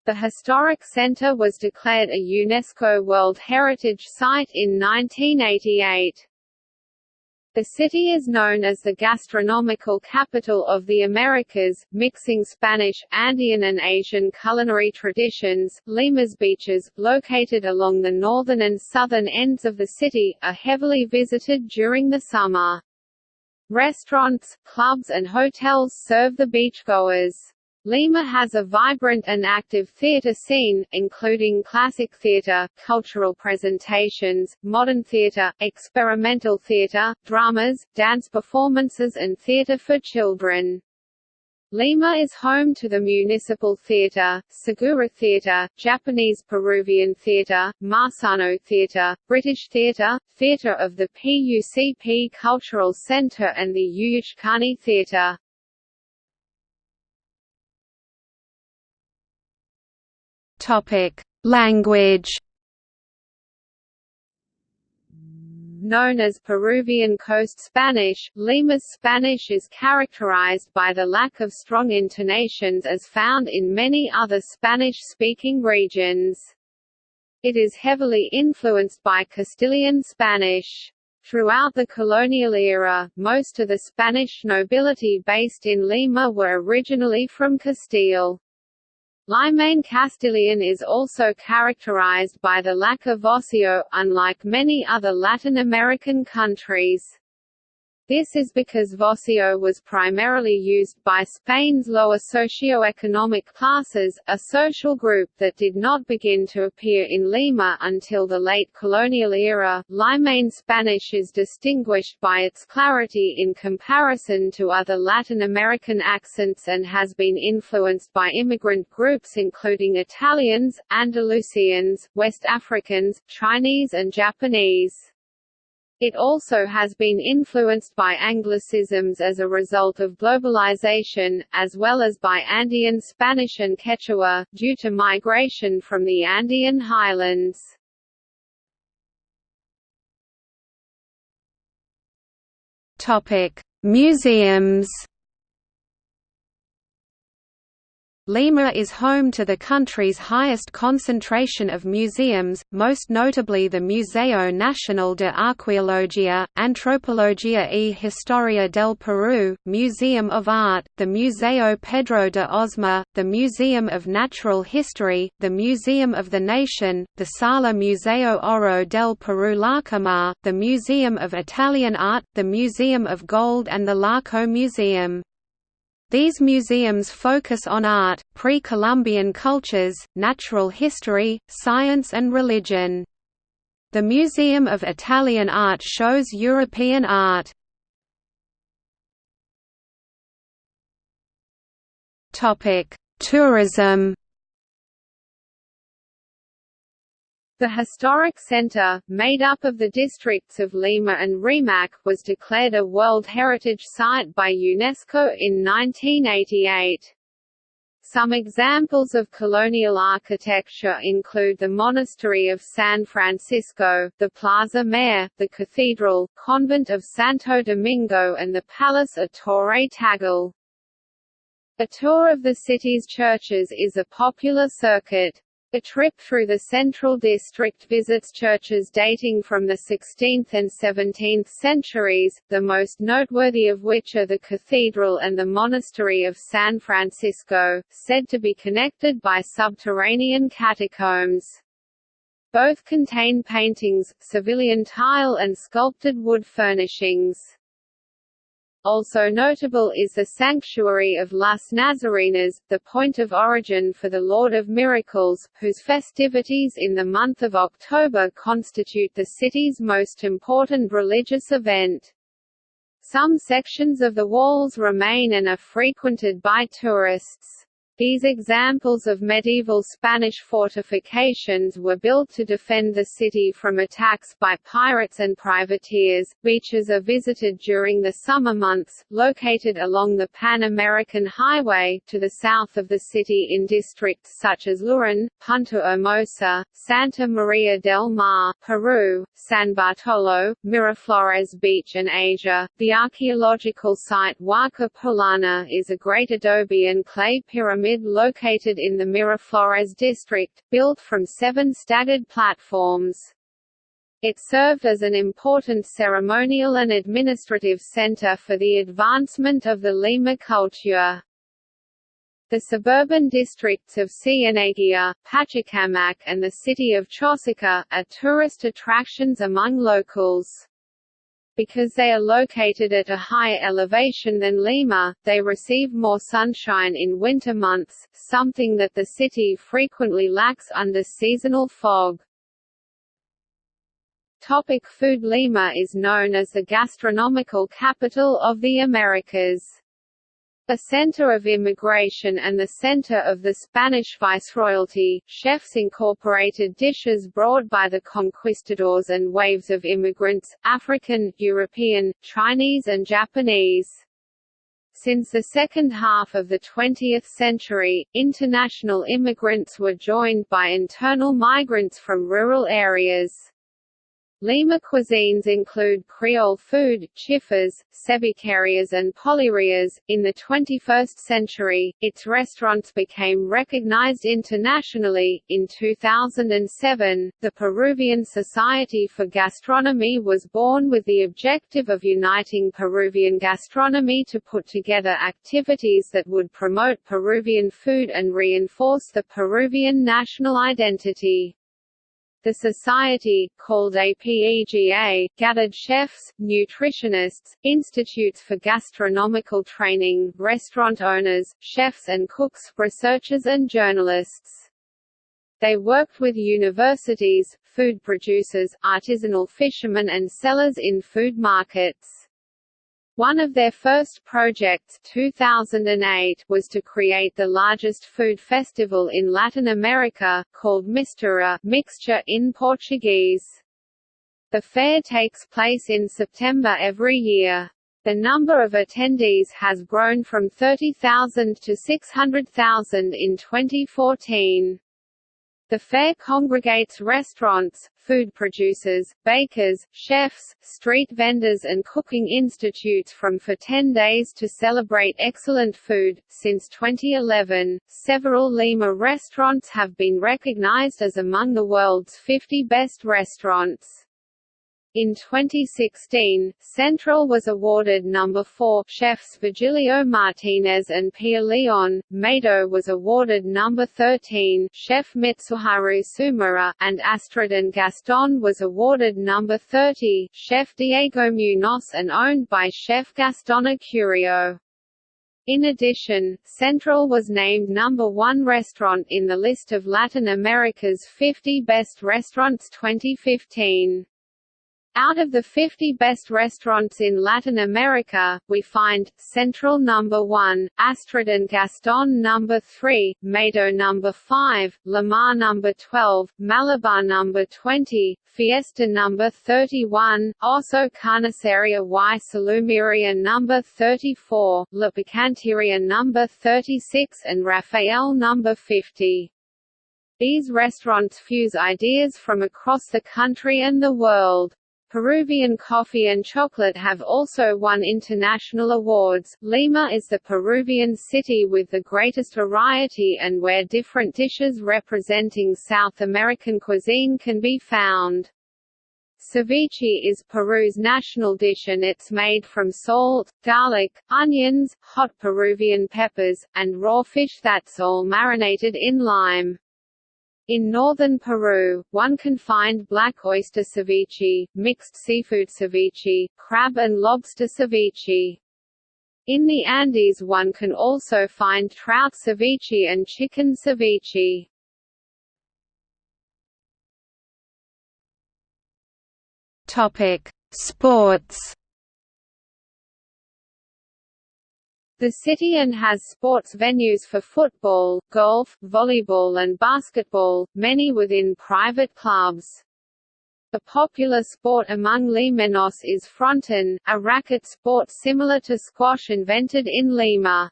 The historic center was declared a UNESCO World Heritage Site in 1988. The city is known as the gastronomical capital of the Americas, mixing Spanish, Andean and Asian culinary traditions. Lima's beaches, located along the northern and southern ends of the city, are heavily visited during the summer. Restaurants, clubs and hotels serve the beachgoers. Lima has a vibrant and active theatre scene, including classic theatre, cultural presentations, modern theatre, experimental theatre, dramas, dance performances and theatre for children. Lima is home to the Municipal Theatre, Segura Theatre, Japanese Peruvian Theatre, Marsano Theatre, British Theatre, Theatre of the PUCP Cultural Centre and the Yuyachkani Theatre. Language. Known as Peruvian Coast Spanish, Lima's Spanish is characterized by the lack of strong intonations as found in many other Spanish-speaking regions. It is heavily influenced by Castilian Spanish. Throughout the colonial era, most of the Spanish nobility based in Lima were originally from Castile. Limeño Castilian is also characterized by the lack of voseo, unlike many other Latin American countries. This is because voseo was primarily used by Spain's lower socio-economic classes, a social group that did not begin to appear in Lima until the late colonial era. Limeño Spanish is distinguished by its clarity in comparison to other Latin American accents and has been influenced by immigrant groups including Italians, Andalusians, West Africans, Chinese and Japanese. It also has been influenced by Anglicisms as a result of globalization, as well as by Andean Spanish and Quechua, due to migration from the Andean highlands. Museums Lima is home to the country's highest concentration of museums, most notably the Museo Nacional de Arqueología, Antropología y Historia del Perú, Museum of Art, the Museo Pedro de Osma, the Museum of Natural History, the Museum of the Nation, the Sala Museo Oro del Perú Larcomar, the Museum of Italian Art, the Museum of Gold and the Larco Museum. These museums focus on art, pre-Columbian cultures, natural history, science and religion. The Museum of Italian Art shows European art. Tourism The historic centre, made up of the districts of Lima and Rimac, was declared a World Heritage Site by UNESCO in 1988. Some examples of colonial architecture include the Monastery of San Francisco, the Plaza Mayor, the Cathedral, Convent of Santo Domingo and the Palace of Torre Tagle. A tour of the city's churches is a popular circuit. A trip through the Central District visits churches dating from the 16th and 17th centuries, the most noteworthy of which are the Cathedral and the Monastery of San Francisco, said to be connected by subterranean catacombs. Both contain paintings, Sevillian tile and sculpted wood furnishings. Also notable is the sanctuary of Las Nazarenas, the point of origin for the Lord of Miracles, whose festivities in the month of October constitute the city's most important religious event. Some sections of the walls remain and are frequented by tourists. These examples of medieval Spanish fortifications were built to defend the city from attacks by pirates and privateers. Beaches are visited during the summer months, located along the Pan American Highway, to the south of the city in districts such as Lurin, Punta Hermosa, Santa Maria del Mar, Peru, San Bartolo, Miraflores Beach, and Asia. The archaeological site Huaca Pucllana is a great adobe and clay pyramid pyramid located in the Miraflores district, built from seven staggered platforms. It served as an important ceremonial and administrative center for the advancement of the Lima culture. The suburban districts of Cieneguilla, Pachacamac and the city of Chosica, are tourist attractions among locals. Because they are located at a higher elevation than Lima, they receive more sunshine in winter months, something that the city frequently lacks under seasonal fog. Topic food Lima is known as the gastronomical capital of the Americas. A center of immigration and the center of the Spanish Viceroyalty, chefs incorporated dishes brought by the conquistadors and waves of immigrants, African, European, Chinese and Japanese. Since the second half of the 20th century, international immigrants were joined by internal migrants from rural areas. Lima cuisines include Creole food, chifas, cevicherias and pollerias. In the 21st century, its restaurants became recognized internationally. In 2007, the Peruvian Society for Gastronomy was born with the objective of uniting Peruvian gastronomy to put together activities that would promote Peruvian food and reinforce the Peruvian national identity. The society, called APEGA, gathered chefs, nutritionists, institutes for gastronomical training, restaurant owners, chefs and cooks, researchers and journalists. They worked with universities, food producers, artisanal fishermen and sellers in food markets. One of their first projects 2008 was to create the largest food festival in Latin America, called Mistura mixture in Portuguese. The fair takes place in September every year. The number of attendees has grown from 30,000 to 600,000 in 2014. The fair congregates restaurants, food producers, bakers, chefs, street vendors and cooking institutes from for 10 days to celebrate excellent food. Since 2011, several Lima restaurants have been recognized as among the world's 50 best restaurants. In 2016, Central was awarded number 4 chefs Virgilio Martinez and Pia Leon, Maido was awarded number 13 chef Mitsuharu Tsumura, and Astrid and Gaston was awarded number 30 chef Diego Munoz and owned by chef Gaston Acurio. In addition, Central was named number one restaurant in the list of Latin America's 50 Best Restaurants 2015. Out of the 50 best restaurants in Latin America, we find Central number 1, Astrid and Gaston number 3, Maido number 5, Lamar number 12, Malabar number 20, Fiesta number 31, Oso Carniceria y Salumeria number 34, La Picanteria number 36 and Rafael number 50. These restaurants fuse ideas from across the country and the world. Peruvian coffee and chocolate have also won international awards. Lima is the Peruvian city with the greatest variety and where different dishes representing South American cuisine can be found. Ceviche is Peru's national dish and it's made from salt, garlic, onions, hot Peruvian peppers, and raw fish that's all marinated in lime. In northern Peru, one can find black oyster ceviche, mixed seafood ceviche, crab and lobster ceviche. In the Andes one can also find trout ceviche and chicken ceviche. Sports The city and has sports venues for football, golf, volleyball and basketball, many within private clubs. A popular sport among Limenos is fronton, a racket sport similar to squash invented in Lima.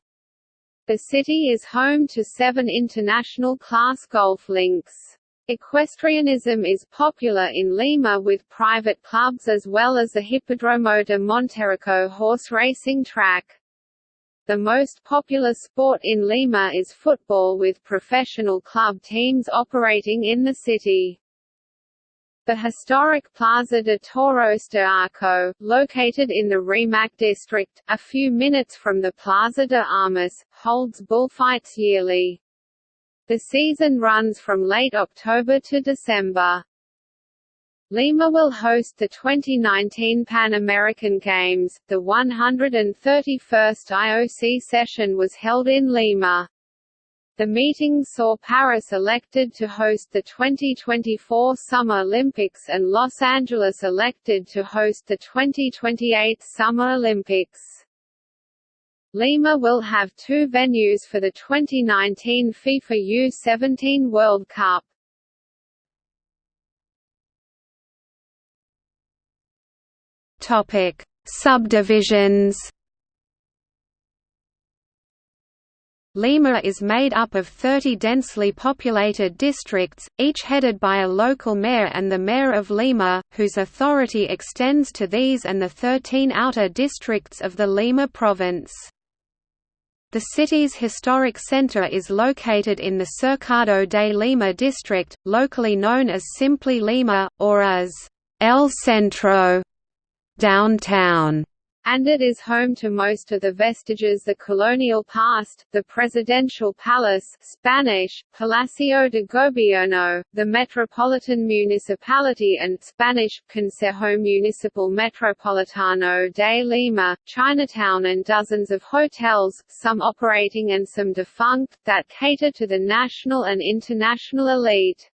The city is home to seven international class golf links. Equestrianism is popular in Lima with private clubs as well as the Hippodromo de Monterrico horse racing track. The most popular sport in Lima is football with professional club teams operating in the city. The historic Plaza de Toros de Acho, located in the Rimac district, a few minutes from the Plaza de Armas, holds bullfights yearly. The season runs from late October to December. Lima will host the 2019 Pan American Games. The 131st IOC session was held in Lima. The meeting saw Paris elected to host the 2024 Summer Olympics and Los Angeles elected to host the 2028 Summer Olympics. Lima will have two venues for the 2019 FIFA U17 World Cup. Topic: Subdivisions. Lima is made up of 30 densely populated districts, each headed by a local mayor and the mayor of Lima, whose authority extends to these and the 13 outer districts of the Lima province. The city's historic center is located in the Cercado de Lima district, locally known as simply Lima, or as El Centro downtown, and it is home to most of the vestiges the colonial past, the presidential palace Spanish, Palacio de Gobierno, the metropolitan municipality and Spanish, Consejo Municipal Metropolitano de Lima, Chinatown and dozens of hotels, some operating and some defunct, that cater to the national and international elite.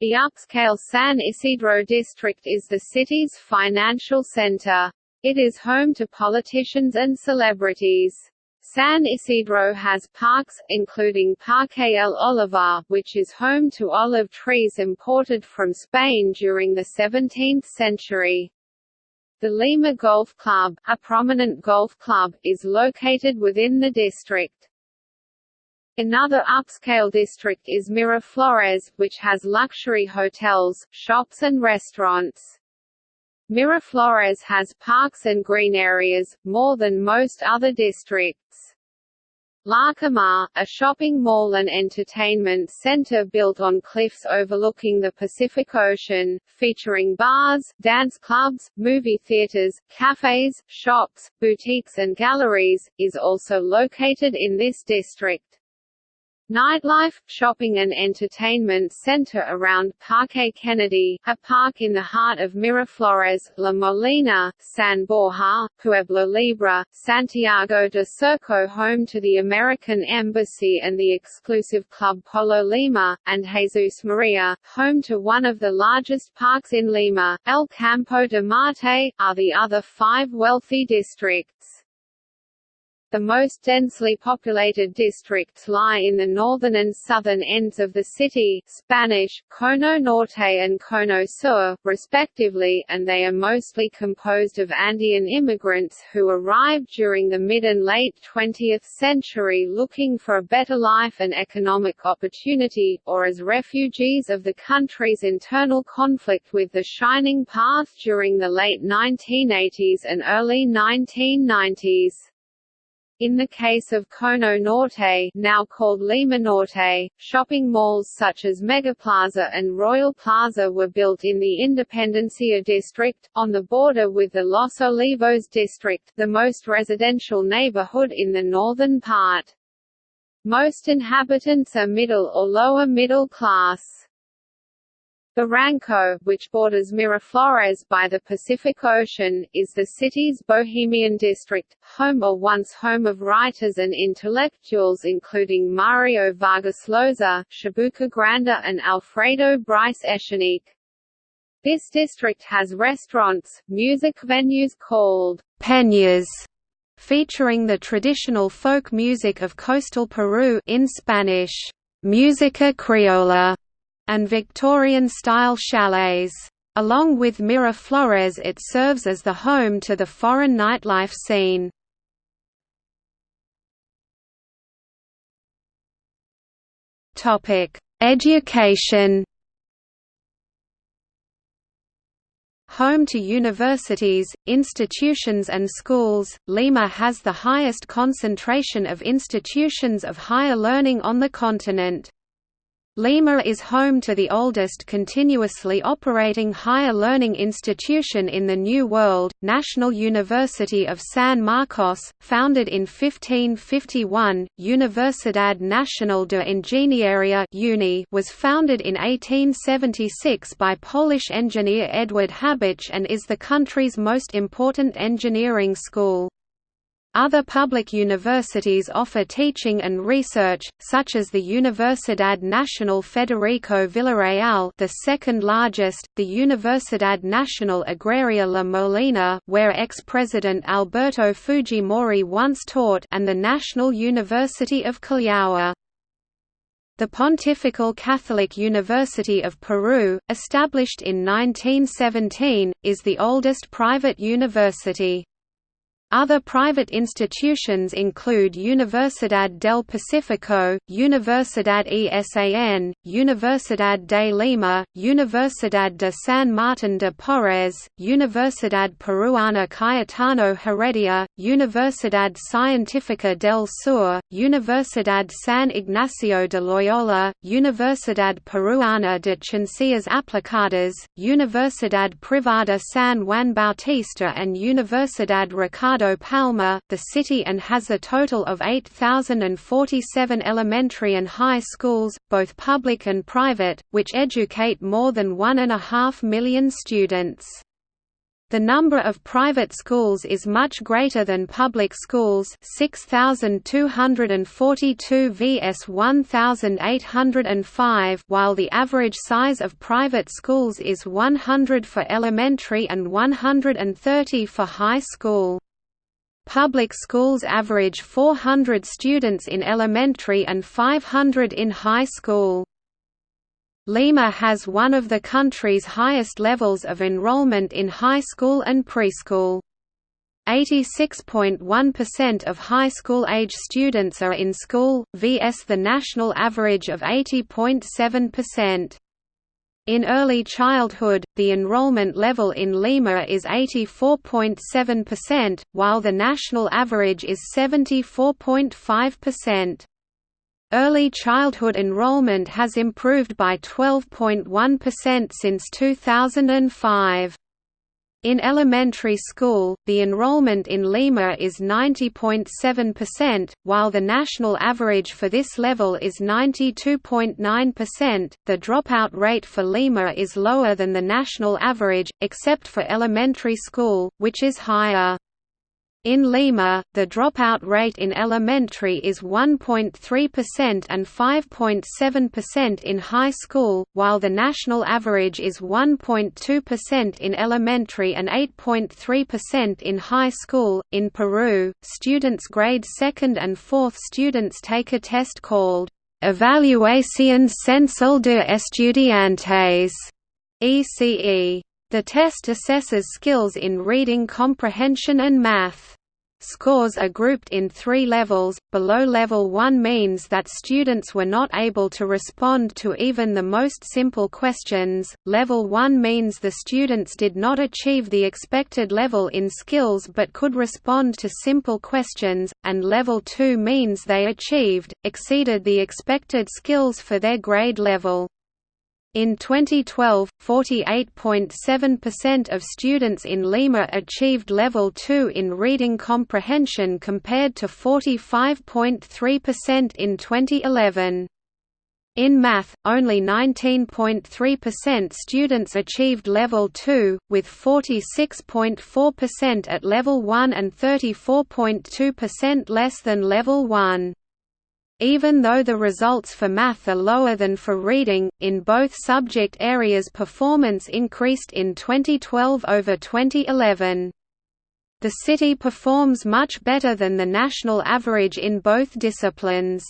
The upscale San Isidro district is the city's financial center. It is home to politicians and celebrities. San Isidro has parks, including Parque El Olivar, which is home to olive trees imported from Spain during the 17th century. The Lima Golf Club, a prominent golf club, is located within the district. Another upscale district is Miraflores, which has luxury hotels, shops and restaurants. Miraflores has parks and green areas, more than most other districts. Larcomar, a shopping mall and entertainment center built on cliffs overlooking the Pacific Ocean, featuring bars, dance clubs, movie theaters, cafes, shops, boutiques and galleries, is also located in this district. Nightlife, shopping and entertainment center around Parque Kennedy, a park in the heart of Miraflores, La Molina, San Borja, Pueblo Libre, Santiago de Surco home to the American Embassy and the exclusive club Polo Lima, and Jesus Maria, home to one of the largest parks in Lima, El Campo de Marte, are the other five wealthy districts. The most densely populated districts lie in the northern and southern ends of the city Spanish, Cono Norte and Cono Sur, respectively, and they are mostly composed of Andean immigrants who arrived during the mid and late 20th century looking for a better life and economic opportunity, or as refugees of the country's internal conflict with the Shining Path during the late 1980s and early 1990s. In the case of Cono Norte now called Lima Norte, shopping malls such as Megaplaza and Royal Plaza were built in the Independencia district, on the border with the Los Olivos district the most residential neighborhood in the northern part. Most inhabitants are middle or lower middle class. Barranco, which borders Miraflores by the Pacific Ocean, is the city's bohemian district, home or once home of writers and intellectuals including Mario Vargas Llosa, Chabuca Granda and Alfredo Bryce Echenique. This district has restaurants, music venues called peñas, featuring the traditional folk music of coastal Peru in Spanish, música criolla, and Victorian-style chalets. Along with Miraflores it serves as the home to the foreign nightlife scene. Education Home to universities, institutions and schools, Lima has the highest concentration of institutions of higher learning on the continent. Lima is home to the oldest continuously operating higher learning institution in the New World, National University of San Marcos, founded in 1551. Universidad Nacional de Ingeniería (UNI) was founded in 1876 by Polish engineer Edward Habich and is the country's most important engineering school. Other public universities offer teaching and research, such as the Universidad Nacional Federico Villarreal the second largest, the Universidad Nacional Agraria La Molina where ex-president Alberto Fujimori once taught and the National University of Callao. The Pontifical Catholic University of Peru, established in 1917, is the oldest private university. Other private institutions include Universidad del Pacífico, Universidad ESAN, Universidad de Lima, Universidad de San Martín de Porres, Universidad Peruana Cayetano Heredia, Universidad Científica del Sur, Universidad San Ignacio de Loyola, Universidad Peruana de Ciencias Aplicadas, Universidad Privada San Juan Bautista and Universidad Ricardo Ricardo Palma, the city and has a total of 8,047 elementary and high schools, both public and private, which educate more than one and a half million students. The number of private schools is much greater than public schools 6,242 vs 1,805 while the average size of private schools is 100 for elementary and 130 for high school. Public schools average 400 students in elementary and 500 in high school. Lima has one of the country's highest levels of enrollment in high school and preschool. 86.1% of high school age students are in school, vs the national average of 80.7%. In early childhood, the enrollment level in Lima is 84.7%, while the national average is 74.5%. Early childhood enrollment has improved by 12.1% since 2005. In elementary school, the enrollment in Lima is 90.7%, while the national average for this level is 92.9%. The dropout rate for Lima is lower than the national average, except for elementary school, which is higher. In Lima, the dropout rate in elementary is 1.3% and 5.7% in high school, while the national average is 1.2% in elementary and 8.3% in high school. In Peru, students grade 2nd and 4th students take a test called Evaluación Censal de Estudiantes ECE. The test assesses skills in reading comprehension and math. Scores are grouped in three levels. Below level 1 means that students were not able to respond to even the most simple questions. Level 1 means the students did not achieve the expected level in skills but could respond to simple questions, and level 2 means they achieved, exceeded the expected skills for their grade level. In 2012, 48.7% of students in Lima achieved Level 2 in reading comprehension compared to 45.3% in 2011. In math, only 19.3% students achieved Level 2, with 46.4% at Level 1 and 34.2% less than Level 1. Even though the results for math are lower than for reading, in both subject areas performance increased in 2012 over 2011. The city performs much better than the national average in both disciplines.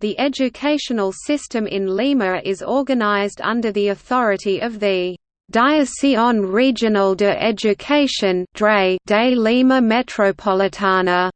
The educational system in Lima is organized under the authority of the Dirección Regional de Educación de Lima Metropolitana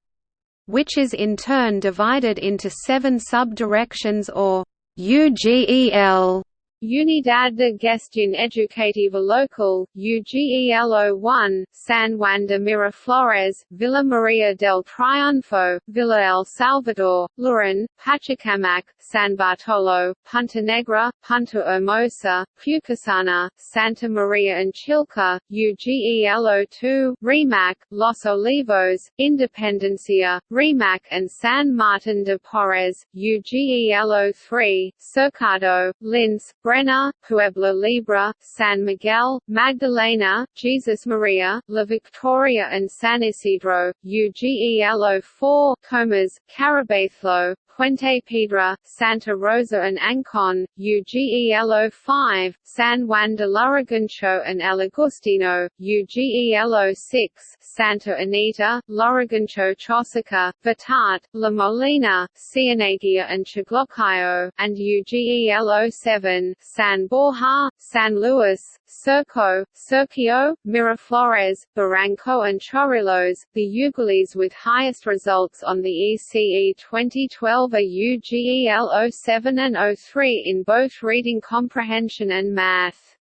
which is in turn divided into seven sub-directions or UGEL Unidad de Gestión Educativa Local, UGELO1, San Juan de Miraflores, Villa Maria del Triunfo, Villa El Salvador, Lurin, Pachacamac, San Bartolo, Punta Negra, Punta Hermosa, Pucusana, Santa Maria and Chilca, UGELO2, Rimac, Los Olivos, Independencia, Rimac and San Martin de Porres, UGELO3, Cercado, Lince, Breña, Pueblo Libre, San Miguel, Magdalena, Jesus Maria, La Victoria and San Isidro, UGELO 4, Comas, Carabayllo, Puente Piedra, Santa Rosa and Ancon, UGELO 5, San Juan de Lurigancho and El Agustino, UGELO 6, Santa Anita, Lurigancho Chosica, Batat, La Molina, Cieneguilla and Chaclacayo, and UGELO 7, San Borja, San Luis, Surco, Surquillo, Miraflores, Barranco and Chorrillos. The UGELs with highest results on the ECE 2012 are UGEL 07 and 03 in both reading comprehension and math.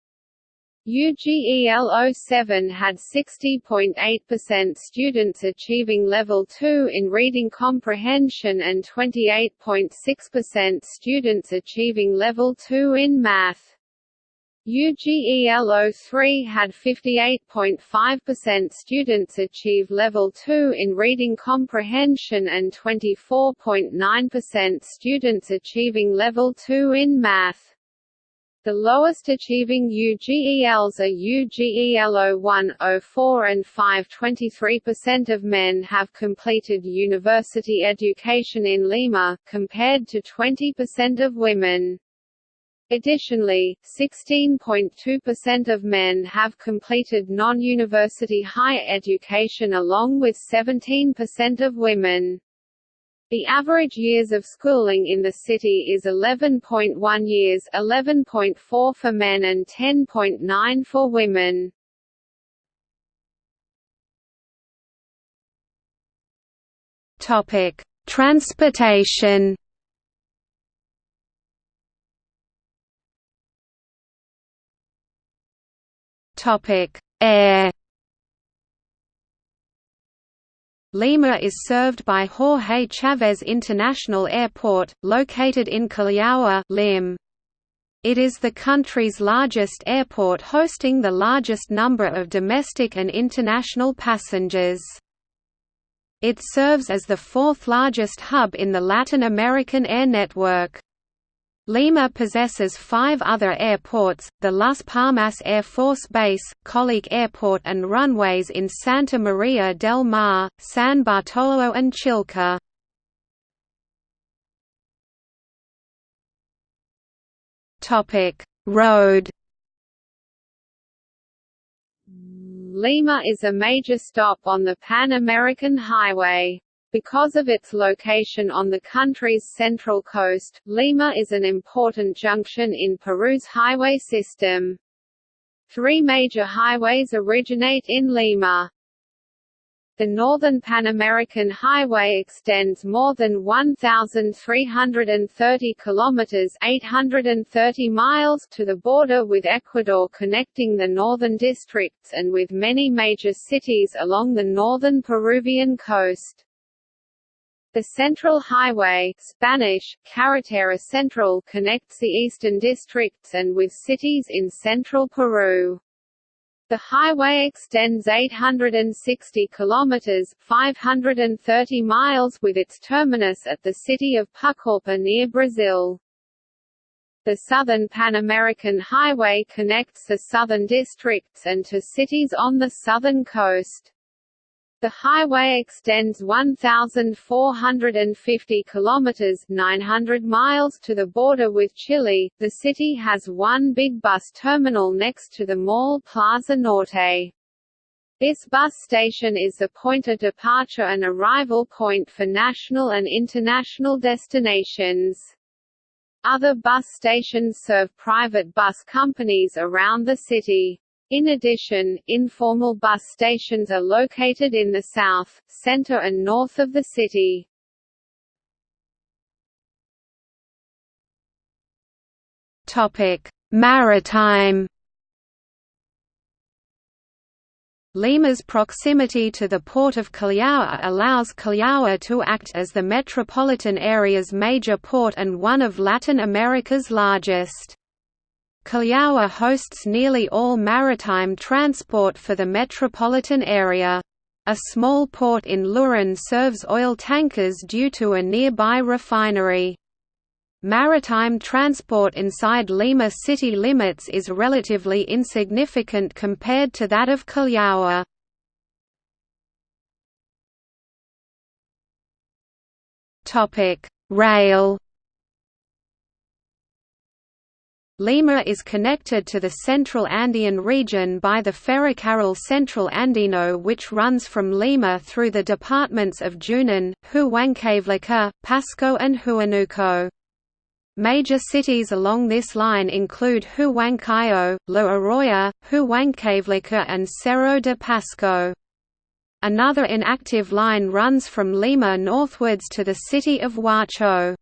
UGEL 07 had 60.8% students achieving Level 2 in reading comprehension and 28.6% students achieving Level 2 in math. UGEL 03 had 58.5% students achieve Level 2 in reading comprehension and 24.9% students achieving Level 2 in math. The lowest achieving UGELs are UGEL 01, 04 and 5 23% of men have completed university education in Lima, compared to 20% of women. Additionally, 16.2% of men have completed non-university higher education along with 17% of women. The average years of schooling in the city is 11.1 years 11.4 for men and 10.9 for women. Transportation Topic: Air. Lima is served by Jorge Chávez International Airport, located in Callao, Lim. It is the country's largest airport hosting the largest number of domestic and international passengers. It serves as the fourth largest hub in the Latin American air network. Lima possesses five other airports, the Las Palmas Air Force Base, Collique Airport and runways in Santa Maria del Mar, San Bartolo and Chilca. Road Lima is a major stop on the Pan American Highway. Because of its location on the country's central coast, Lima is an important junction in Peru's highway system. Three major highways originate in Lima. The Northern Pan American Highway extends more than 1,330 kilometers (830 miles) to the border with Ecuador, connecting the northern districts and with many major cities along the northern Peruvian coast. The Central Highway Spanish, Carretera Central connects the eastern districts and with cities in central Peru. The highway extends 860 kilometers (530 miles) with its terminus at the city of Pucallpa near Brazil. The Southern Pan American Highway connects the southern districts and to cities on the southern coast. The highway extends 1450 kilometers, 900 miles to the border with Chile. The city has one big bus terminal next to the mall Plaza Norte. This bus station is the point of departure and arrival point for national and international destinations. Other bus stations serve private bus companies around the city. In addition, informal bus stations are located in the south, center and north of the city. Maritime Lima's proximity to the port of Callao allows Callao to act as the metropolitan area's major port and one of Latin America's largest. Callao hosts nearly all maritime transport for the metropolitan area. A small port in Lurin serves oil tankers due to a nearby refinery. Maritime transport inside Lima city limits is relatively insignificant compared to that of Callao. Rail Lima is connected to the Central Andean region by the Ferrocarril Central Andino which runs from Lima through the departments of Junín, Huancavelica, Pasco and Huánuco. Major cities along this line include Huancayo, La Oroya, Huancavelica and Cerro de Pasco. Another inactive line runs from Lima northwards to the city of Huacho.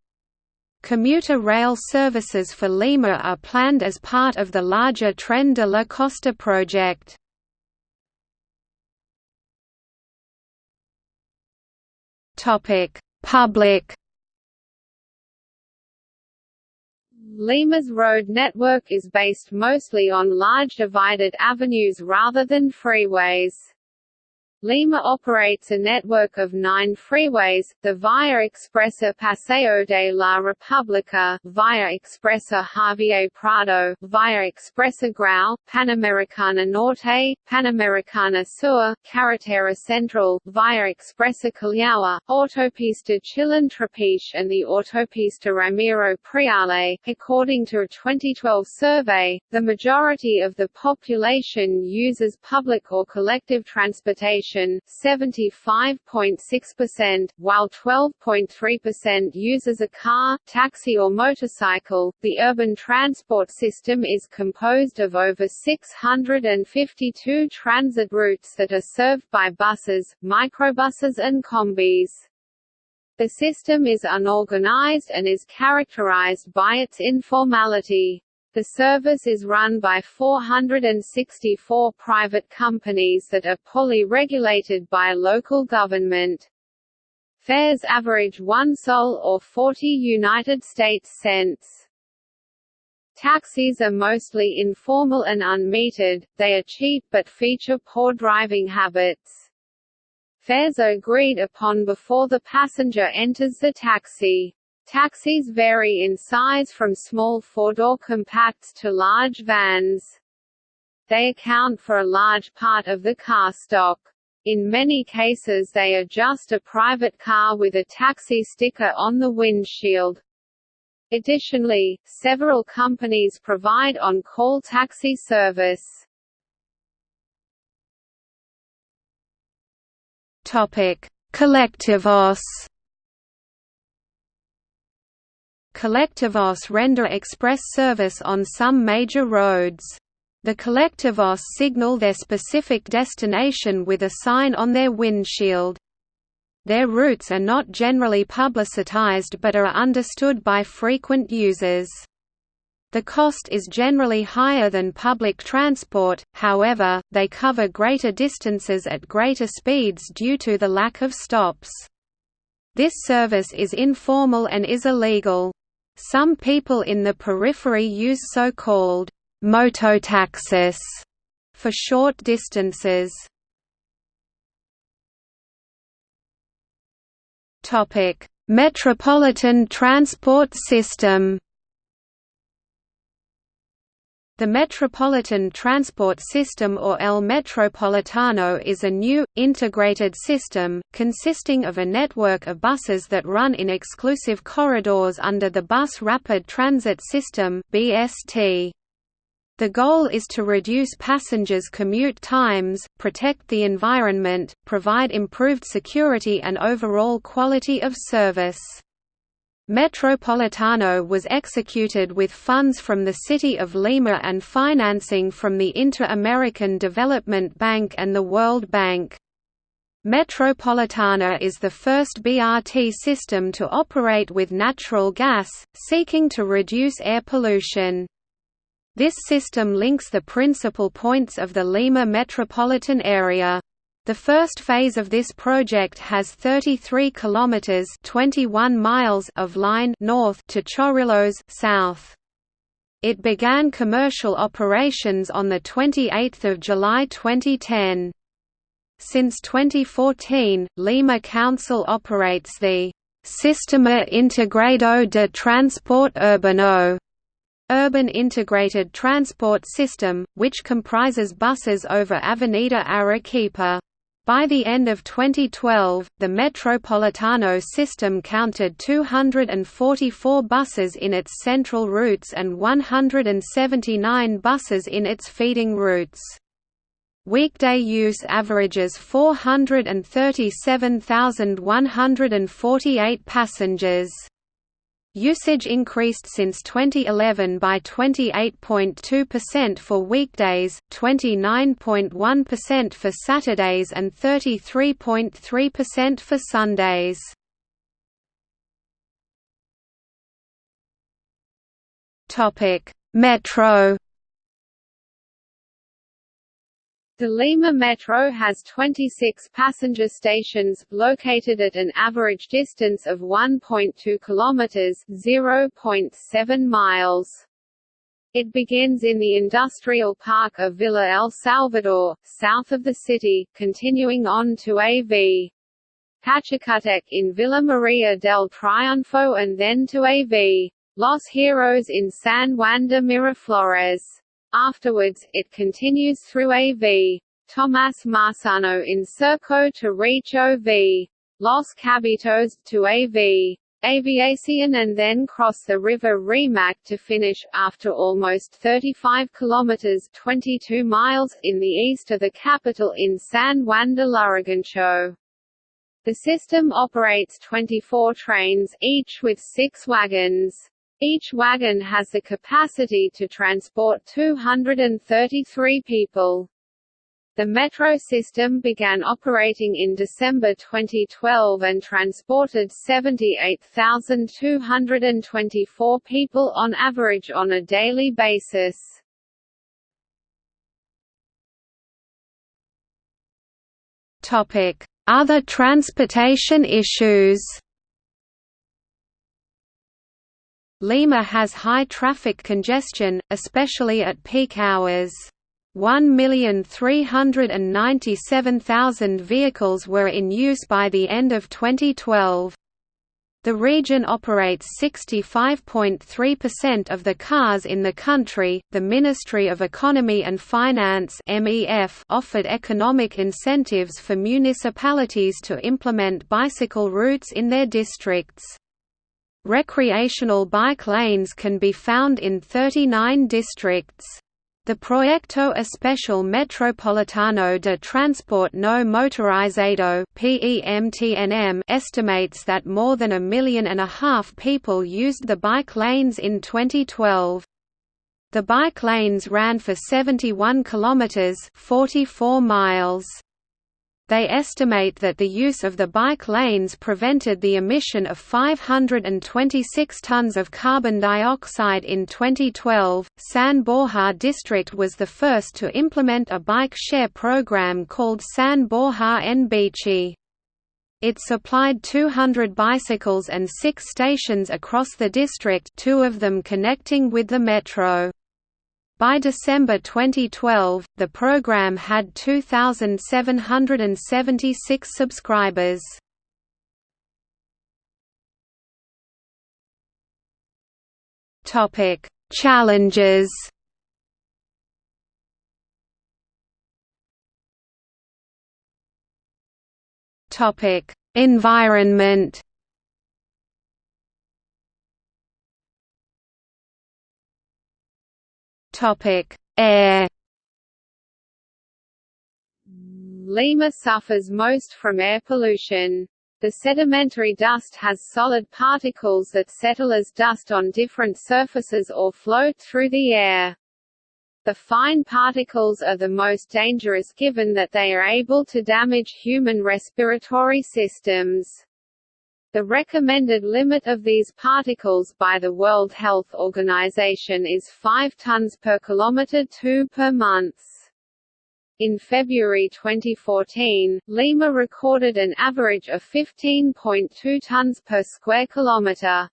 Commuter rail services for Lima are planned as part of the larger Tren de la Costa project. Public Lima's road network is based mostly on large divided avenues rather than freeways. Lima operates a network of nine freeways, the Via Expresa Paseo de la República, Via Expresa Javier Prado, Via Expresa Grau, Panamericana Norte, Panamericana Sur, Carretera Central, Via Expresa Callao, Autopista Chillón Trapiche and the Autopista Ramiro Priale. According to a 2012 survey, the majority of the population uses public or collective transportation 75.6%, while 12.3% uses a car, taxi or motorcycle. The urban transport system is composed of over 652 transit routes that are served by buses, microbuses and combis. The system is unorganized and is characterized by its informality. The service is run by 464 private companies that are poorly regulated by local government. Fares average 1 sol or 40 United States cents. Taxis are mostly informal and unmetered, they are cheap but feature poor driving habits. Fares are agreed upon before the passenger enters the taxi. Taxis vary in size from small four-door compacts to large vans. They account for a large part of the car stock. In many cases they are just a private car with a taxi sticker on the windshield. Additionally, several companies provide on-call taxi service. Topic: Colectivos. Colectivos render express service on some major roads. The Colectivos signal their specific destination with a sign on their windshield. Their routes are not generally publicitized but are understood by frequent users. The cost is generally higher than public transport, however, they cover greater distances at greater speeds due to the lack of stops. This service is informal and is illegal. Some people in the periphery use so-called mototaxis for short distances. Topic: Metropolitan transport system. The Metropolitan Transport System or El Metropolitano is a new, integrated system, consisting of a network of buses that run in exclusive corridors under the Bus Rapid Transit System. The goal is to reduce passengers' commute times, protect the environment, provide improved security and overall quality of service. Metropolitano was executed with funds from the City of Lima and financing from the Inter-American Development Bank and the World Bank. Metropolitano is the first BRT system to operate with natural gas, seeking to reduce air pollution. This system links the principal points of the Lima metropolitan area. The first phase of this project has 33 kilometers (21 miles) of line north to Chorrillos south. It began commercial operations on the 28th of July 2010. Since 2014, Lima Council operates the Sistema Integrado de Transporte Urbano Urban Integrated Transport System, which comprises buses over Avenida Arequipa. By the end of 2012, the Metropolitano system counted 244 buses in its central routes and 179 buses in its feeding routes. Weekday use averages 437,148 passengers. Usage increased since 2011 by 28.2% for weekdays, 29.1% for Saturdays and 33.3% for Sundays. Metro The Lima Metro has 26 passenger stations, located at an average distance of 1.2 kilometers (0.7 miles). It begins in the industrial park of Villa El Salvador, south of the city, continuing on to AV. Pachacutec in Villa Maria del Triunfo and then to AV. Los Heroes in San Juan de Miraflores. Afterwards, it continues through AV. Tomás Marsano in Surco to reach OV. Los Cabitos, to AV. Aviación and then cross the river Rimac to finish, after almost 35 kilometers 22 miles, in the east of the capital in San Juan de Lurigancho. The system operates 24 trains, each with six wagons. Each wagon has the capacity to transport 233 people. The metro system began operating in December 2012 and transported 78,224 people on average on a daily basis. Other transportation issues Lima has high traffic congestion, especially at peak hours. 1,397,000 vehicles were in use by the end of 2012. The region operates 65.3% of the cars in the country. The Ministry of Economy and Finance (MEF) offered economic incentives for municipalities to implement bicycle routes in their districts. Recreational bike lanes can be found in 39 districts. The Proyecto Especial Metropolitano de Transporte No Motorizado estimates that more than a million and a half people used the bike lanes in 2012. The bike lanes ran for 71 kilometers, 44 miles. They estimate that the use of the bike lanes prevented the emission of 526 tons of carbon dioxide in 2012. San Borja district was the first to implement a bike share program called San Borja en Bici. It supplied 200 bicycles and six stations across the district two of them connecting with the metro. By December 2012, the program had 2,776 subscribers. Topic: Challenges. Topic: Environment. Topic: Air. Lima suffers most from air pollution. The sedimentary dust has solid particles that settle as dust on different surfaces or float through the air. The fine particles are the most dangerous given that they are able to damage human respiratory systems. The recommended limit of these particles by the World Health Organization is 5 tons per kilometer 2 per month. In February 2014, Lima recorded an average of 15.2 tons per square kilometer.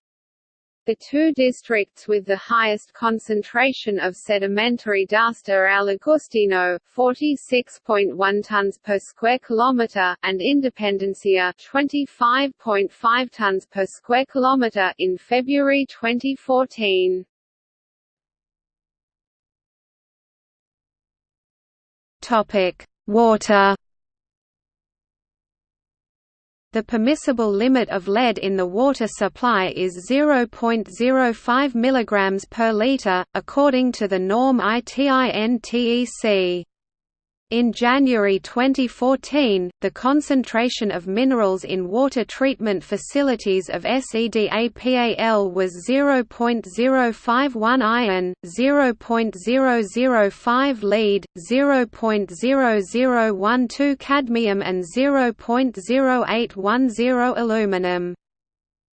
The two districts with the highest concentration of sedimentary dust are El Agustino, 46.1 tons per square kilometer, and Independencia, 25.5 tons per square kilometer in February 2014. Topic: Water the permissible limit of lead in the water supply is 0.05 mg per litre, according to the norm ITIN-TEC. In January 2014, the concentration of minerals in water treatment facilities of SEDAPAL was 0.051 iron, 0.005 lead, 0.0012 cadmium and 0.0810 aluminum.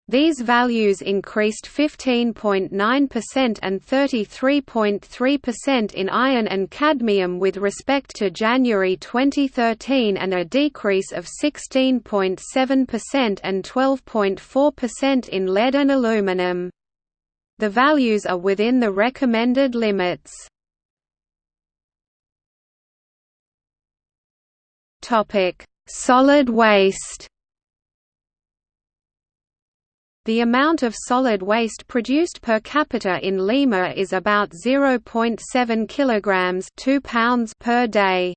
These values increased 15.9% and 33.3% in iron and cadmium with respect to January 2013 and a decrease of 16.7% and 12.4% in lead and aluminum. The values are within the recommended limits. Solid waste the amount of solid waste produced per capita in Lima is about 0.7 kilograms 2 pounds per day.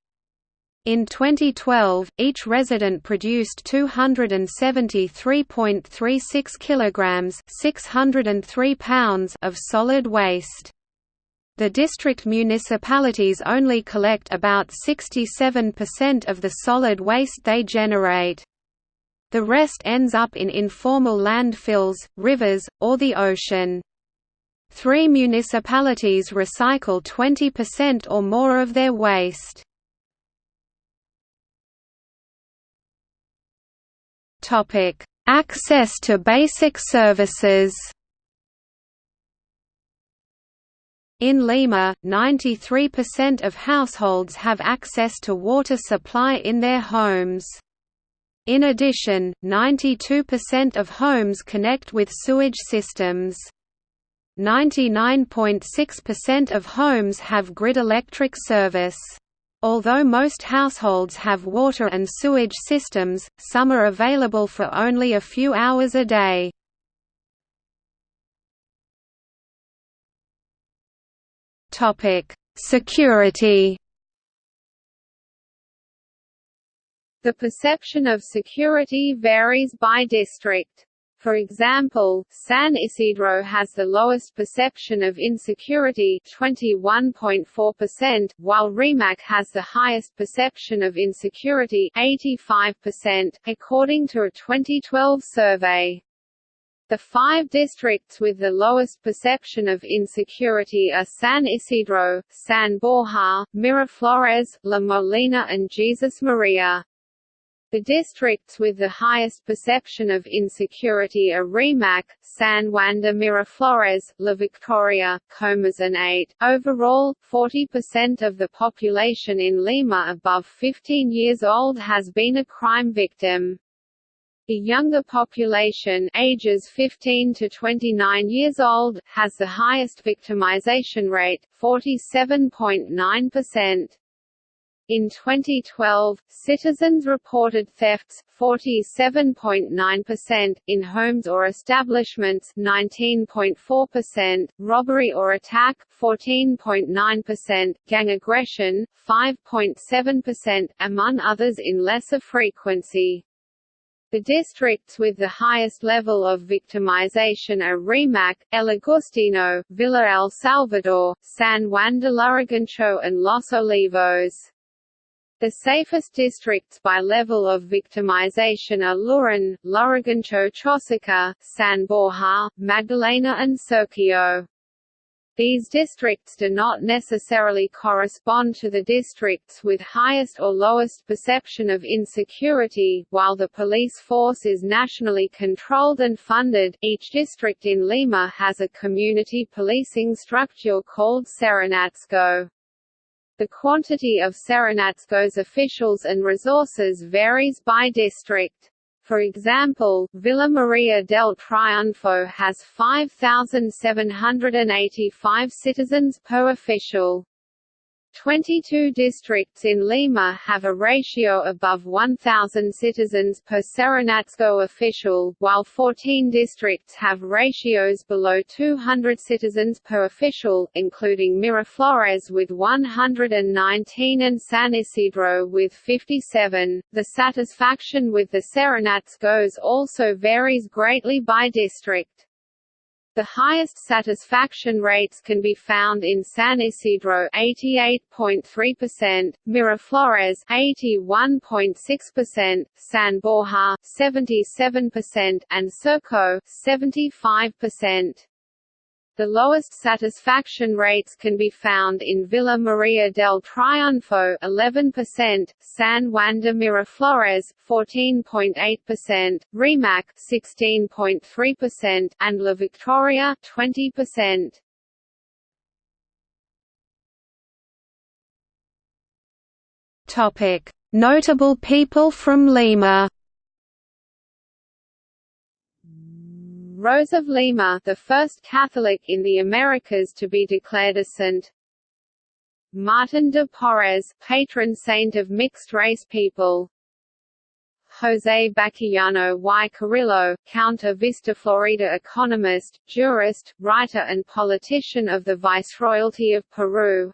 In 2012, each resident produced 273.36 kilograms 603 pounds of solid waste. The district municipalities only collect about 67% of the solid waste they generate. The rest ends up in informal landfills, rivers, or the ocean. Three municipalities recycle 20% or more of their waste. Access to basic services In Lima, 93% of households have access to water supply in their homes. In addition, 92% of homes connect with sewage systems. 99.6% of homes have grid electric service. Although most households have water and sewage systems, some are available for only a few hours a day. Security The perception of security varies by district. For example, San Isidro has the lowest perception of insecurity 21.4%, while Rimac has the highest perception of insecurity 85%, according to a 2012 survey. The five districts with the lowest perception of insecurity are San Isidro, San Borja, Miraflores, La Molina and Jesus Maria. The districts with the highest perception of insecurity are Rimac, San Juan de Miraflores, La Victoria, Comas and Ate. Overall, 40% of the population in Lima above 15 years old has been a crime victim. The younger population ages 15 to 29 years old has the highest victimization rate, 47.9%. In 2012, citizens reported thefts 47.9%, in homes or establishments 19.4%, robbery or attack 14.9%, gang aggression 5.7%, among others in lesser frequency. The districts with the highest level of victimization are Rimac, El Agustino, Villa El Salvador, San Juan de Lurigancho and Los Olivos. The safest districts by level of victimization are Lurin, Lurigancho Chosica, San Borja, Magdalena and Surquillo. These districts do not necessarily correspond to the districts with highest or lowest perception of insecurity. While the police force is nationally controlled and funded, each district in Lima has a community policing structure called Serenazgo. The quantity of Serenazgo's officials and resources varies by district. For example, Villa Maria del Triunfo has 5,785 citizens per official. 22 districts in Lima have a ratio above 1,000 citizens per Serenazgo official, while 14 districts have ratios below 200 citizens per official, including Miraflores with 119 and San Isidro with 57. The satisfaction with the Serenazgos also varies greatly by district. The highest satisfaction rates can be found in San Isidro 88.3%, Miraflores 81.6%, San Borja 77% and Surco 75%. The lowest satisfaction rates can be found in Villa Maria del Triunfo 11%, San Juan de Miraflores 14.8%, Rimac 16.3% and La Victoria 20%. Topic: Notable people from Lima Rose of Lima, the first Catholic in the Americas to be declared a saint. Martin de Porres, patron saint of mixed-race people. José Baquíjano y Carrillo, Count of Vista Florida economist, jurist, writer and politician of the Viceroyalty of Peru.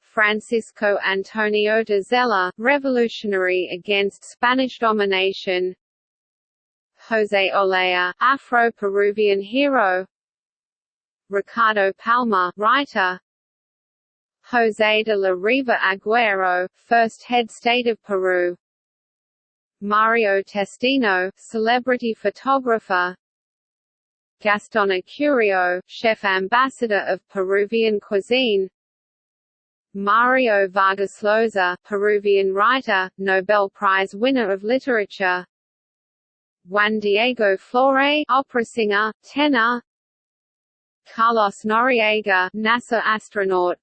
Francisco Antonio de Zela, revolutionary against Spanish domination José Olaya, Afro-Peruvian hero. Ricardo Palma, writer. José de la Riva Agüero, first head state of Peru. Mario Testino, celebrity photographer. Gaston Acurio, chef ambassador of Peruvian cuisine. Mario Vargas Llosa, Peruvian writer, Nobel Prize winner of literature Juan Diego Flore, opera singer, tenor. Carlos Noriega, NASA astronaut.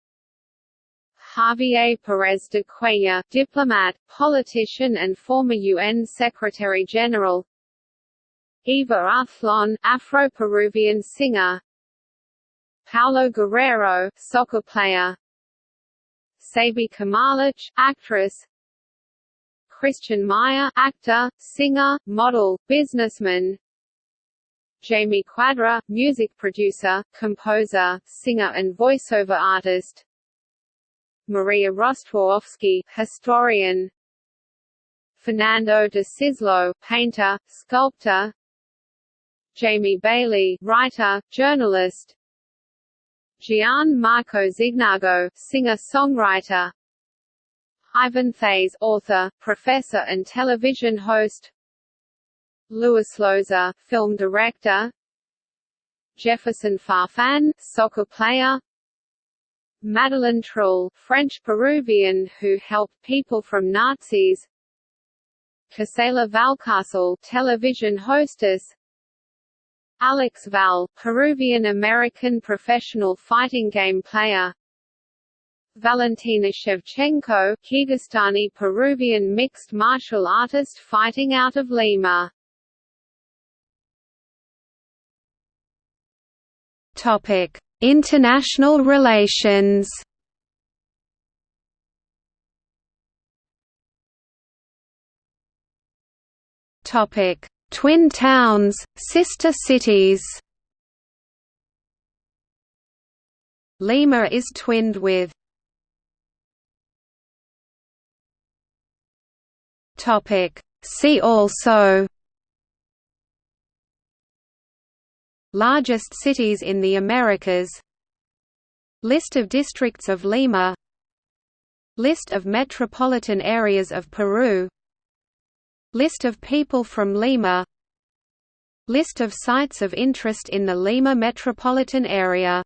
Javier Perez de Cuellar, diplomat, politician and former UN Secretary-General. Eva Ayllón, Afro-Peruvian singer. Paolo Guerrero, soccer player Saby Kamalich, actress Christian Meyer, actor, singer, model, businessman. Jaime Cuadra, music producer, composer, singer and voiceover artist. Maria Rostworowski, historian. Fernando de Szyszlo, painter, sculptor. Jaime Bayly, writer, journalist. Gian Marco Zignago, singer-songwriter Ivan Thays, author, professor and television host. Luis Llosa, film director. Jefferson Farfan, soccer player. Madeleine Truel, French-Peruvian who helped people from Nazis. Gisela Valcárcel, television hostess. Alex Valle, Peruvian-American professional fighting game player Valentina Shevchenko, Kyrgyzstani-Peruvian mixed martial artist fighting out of Lima. Topic: International relations. Topic: Twin towns, sister cities. Lima is twinned with See also. Largest cities in the Americas. List of districts of Lima. List of metropolitan areas of Peru. List of people from Lima. List of sites of interest in the Lima metropolitan area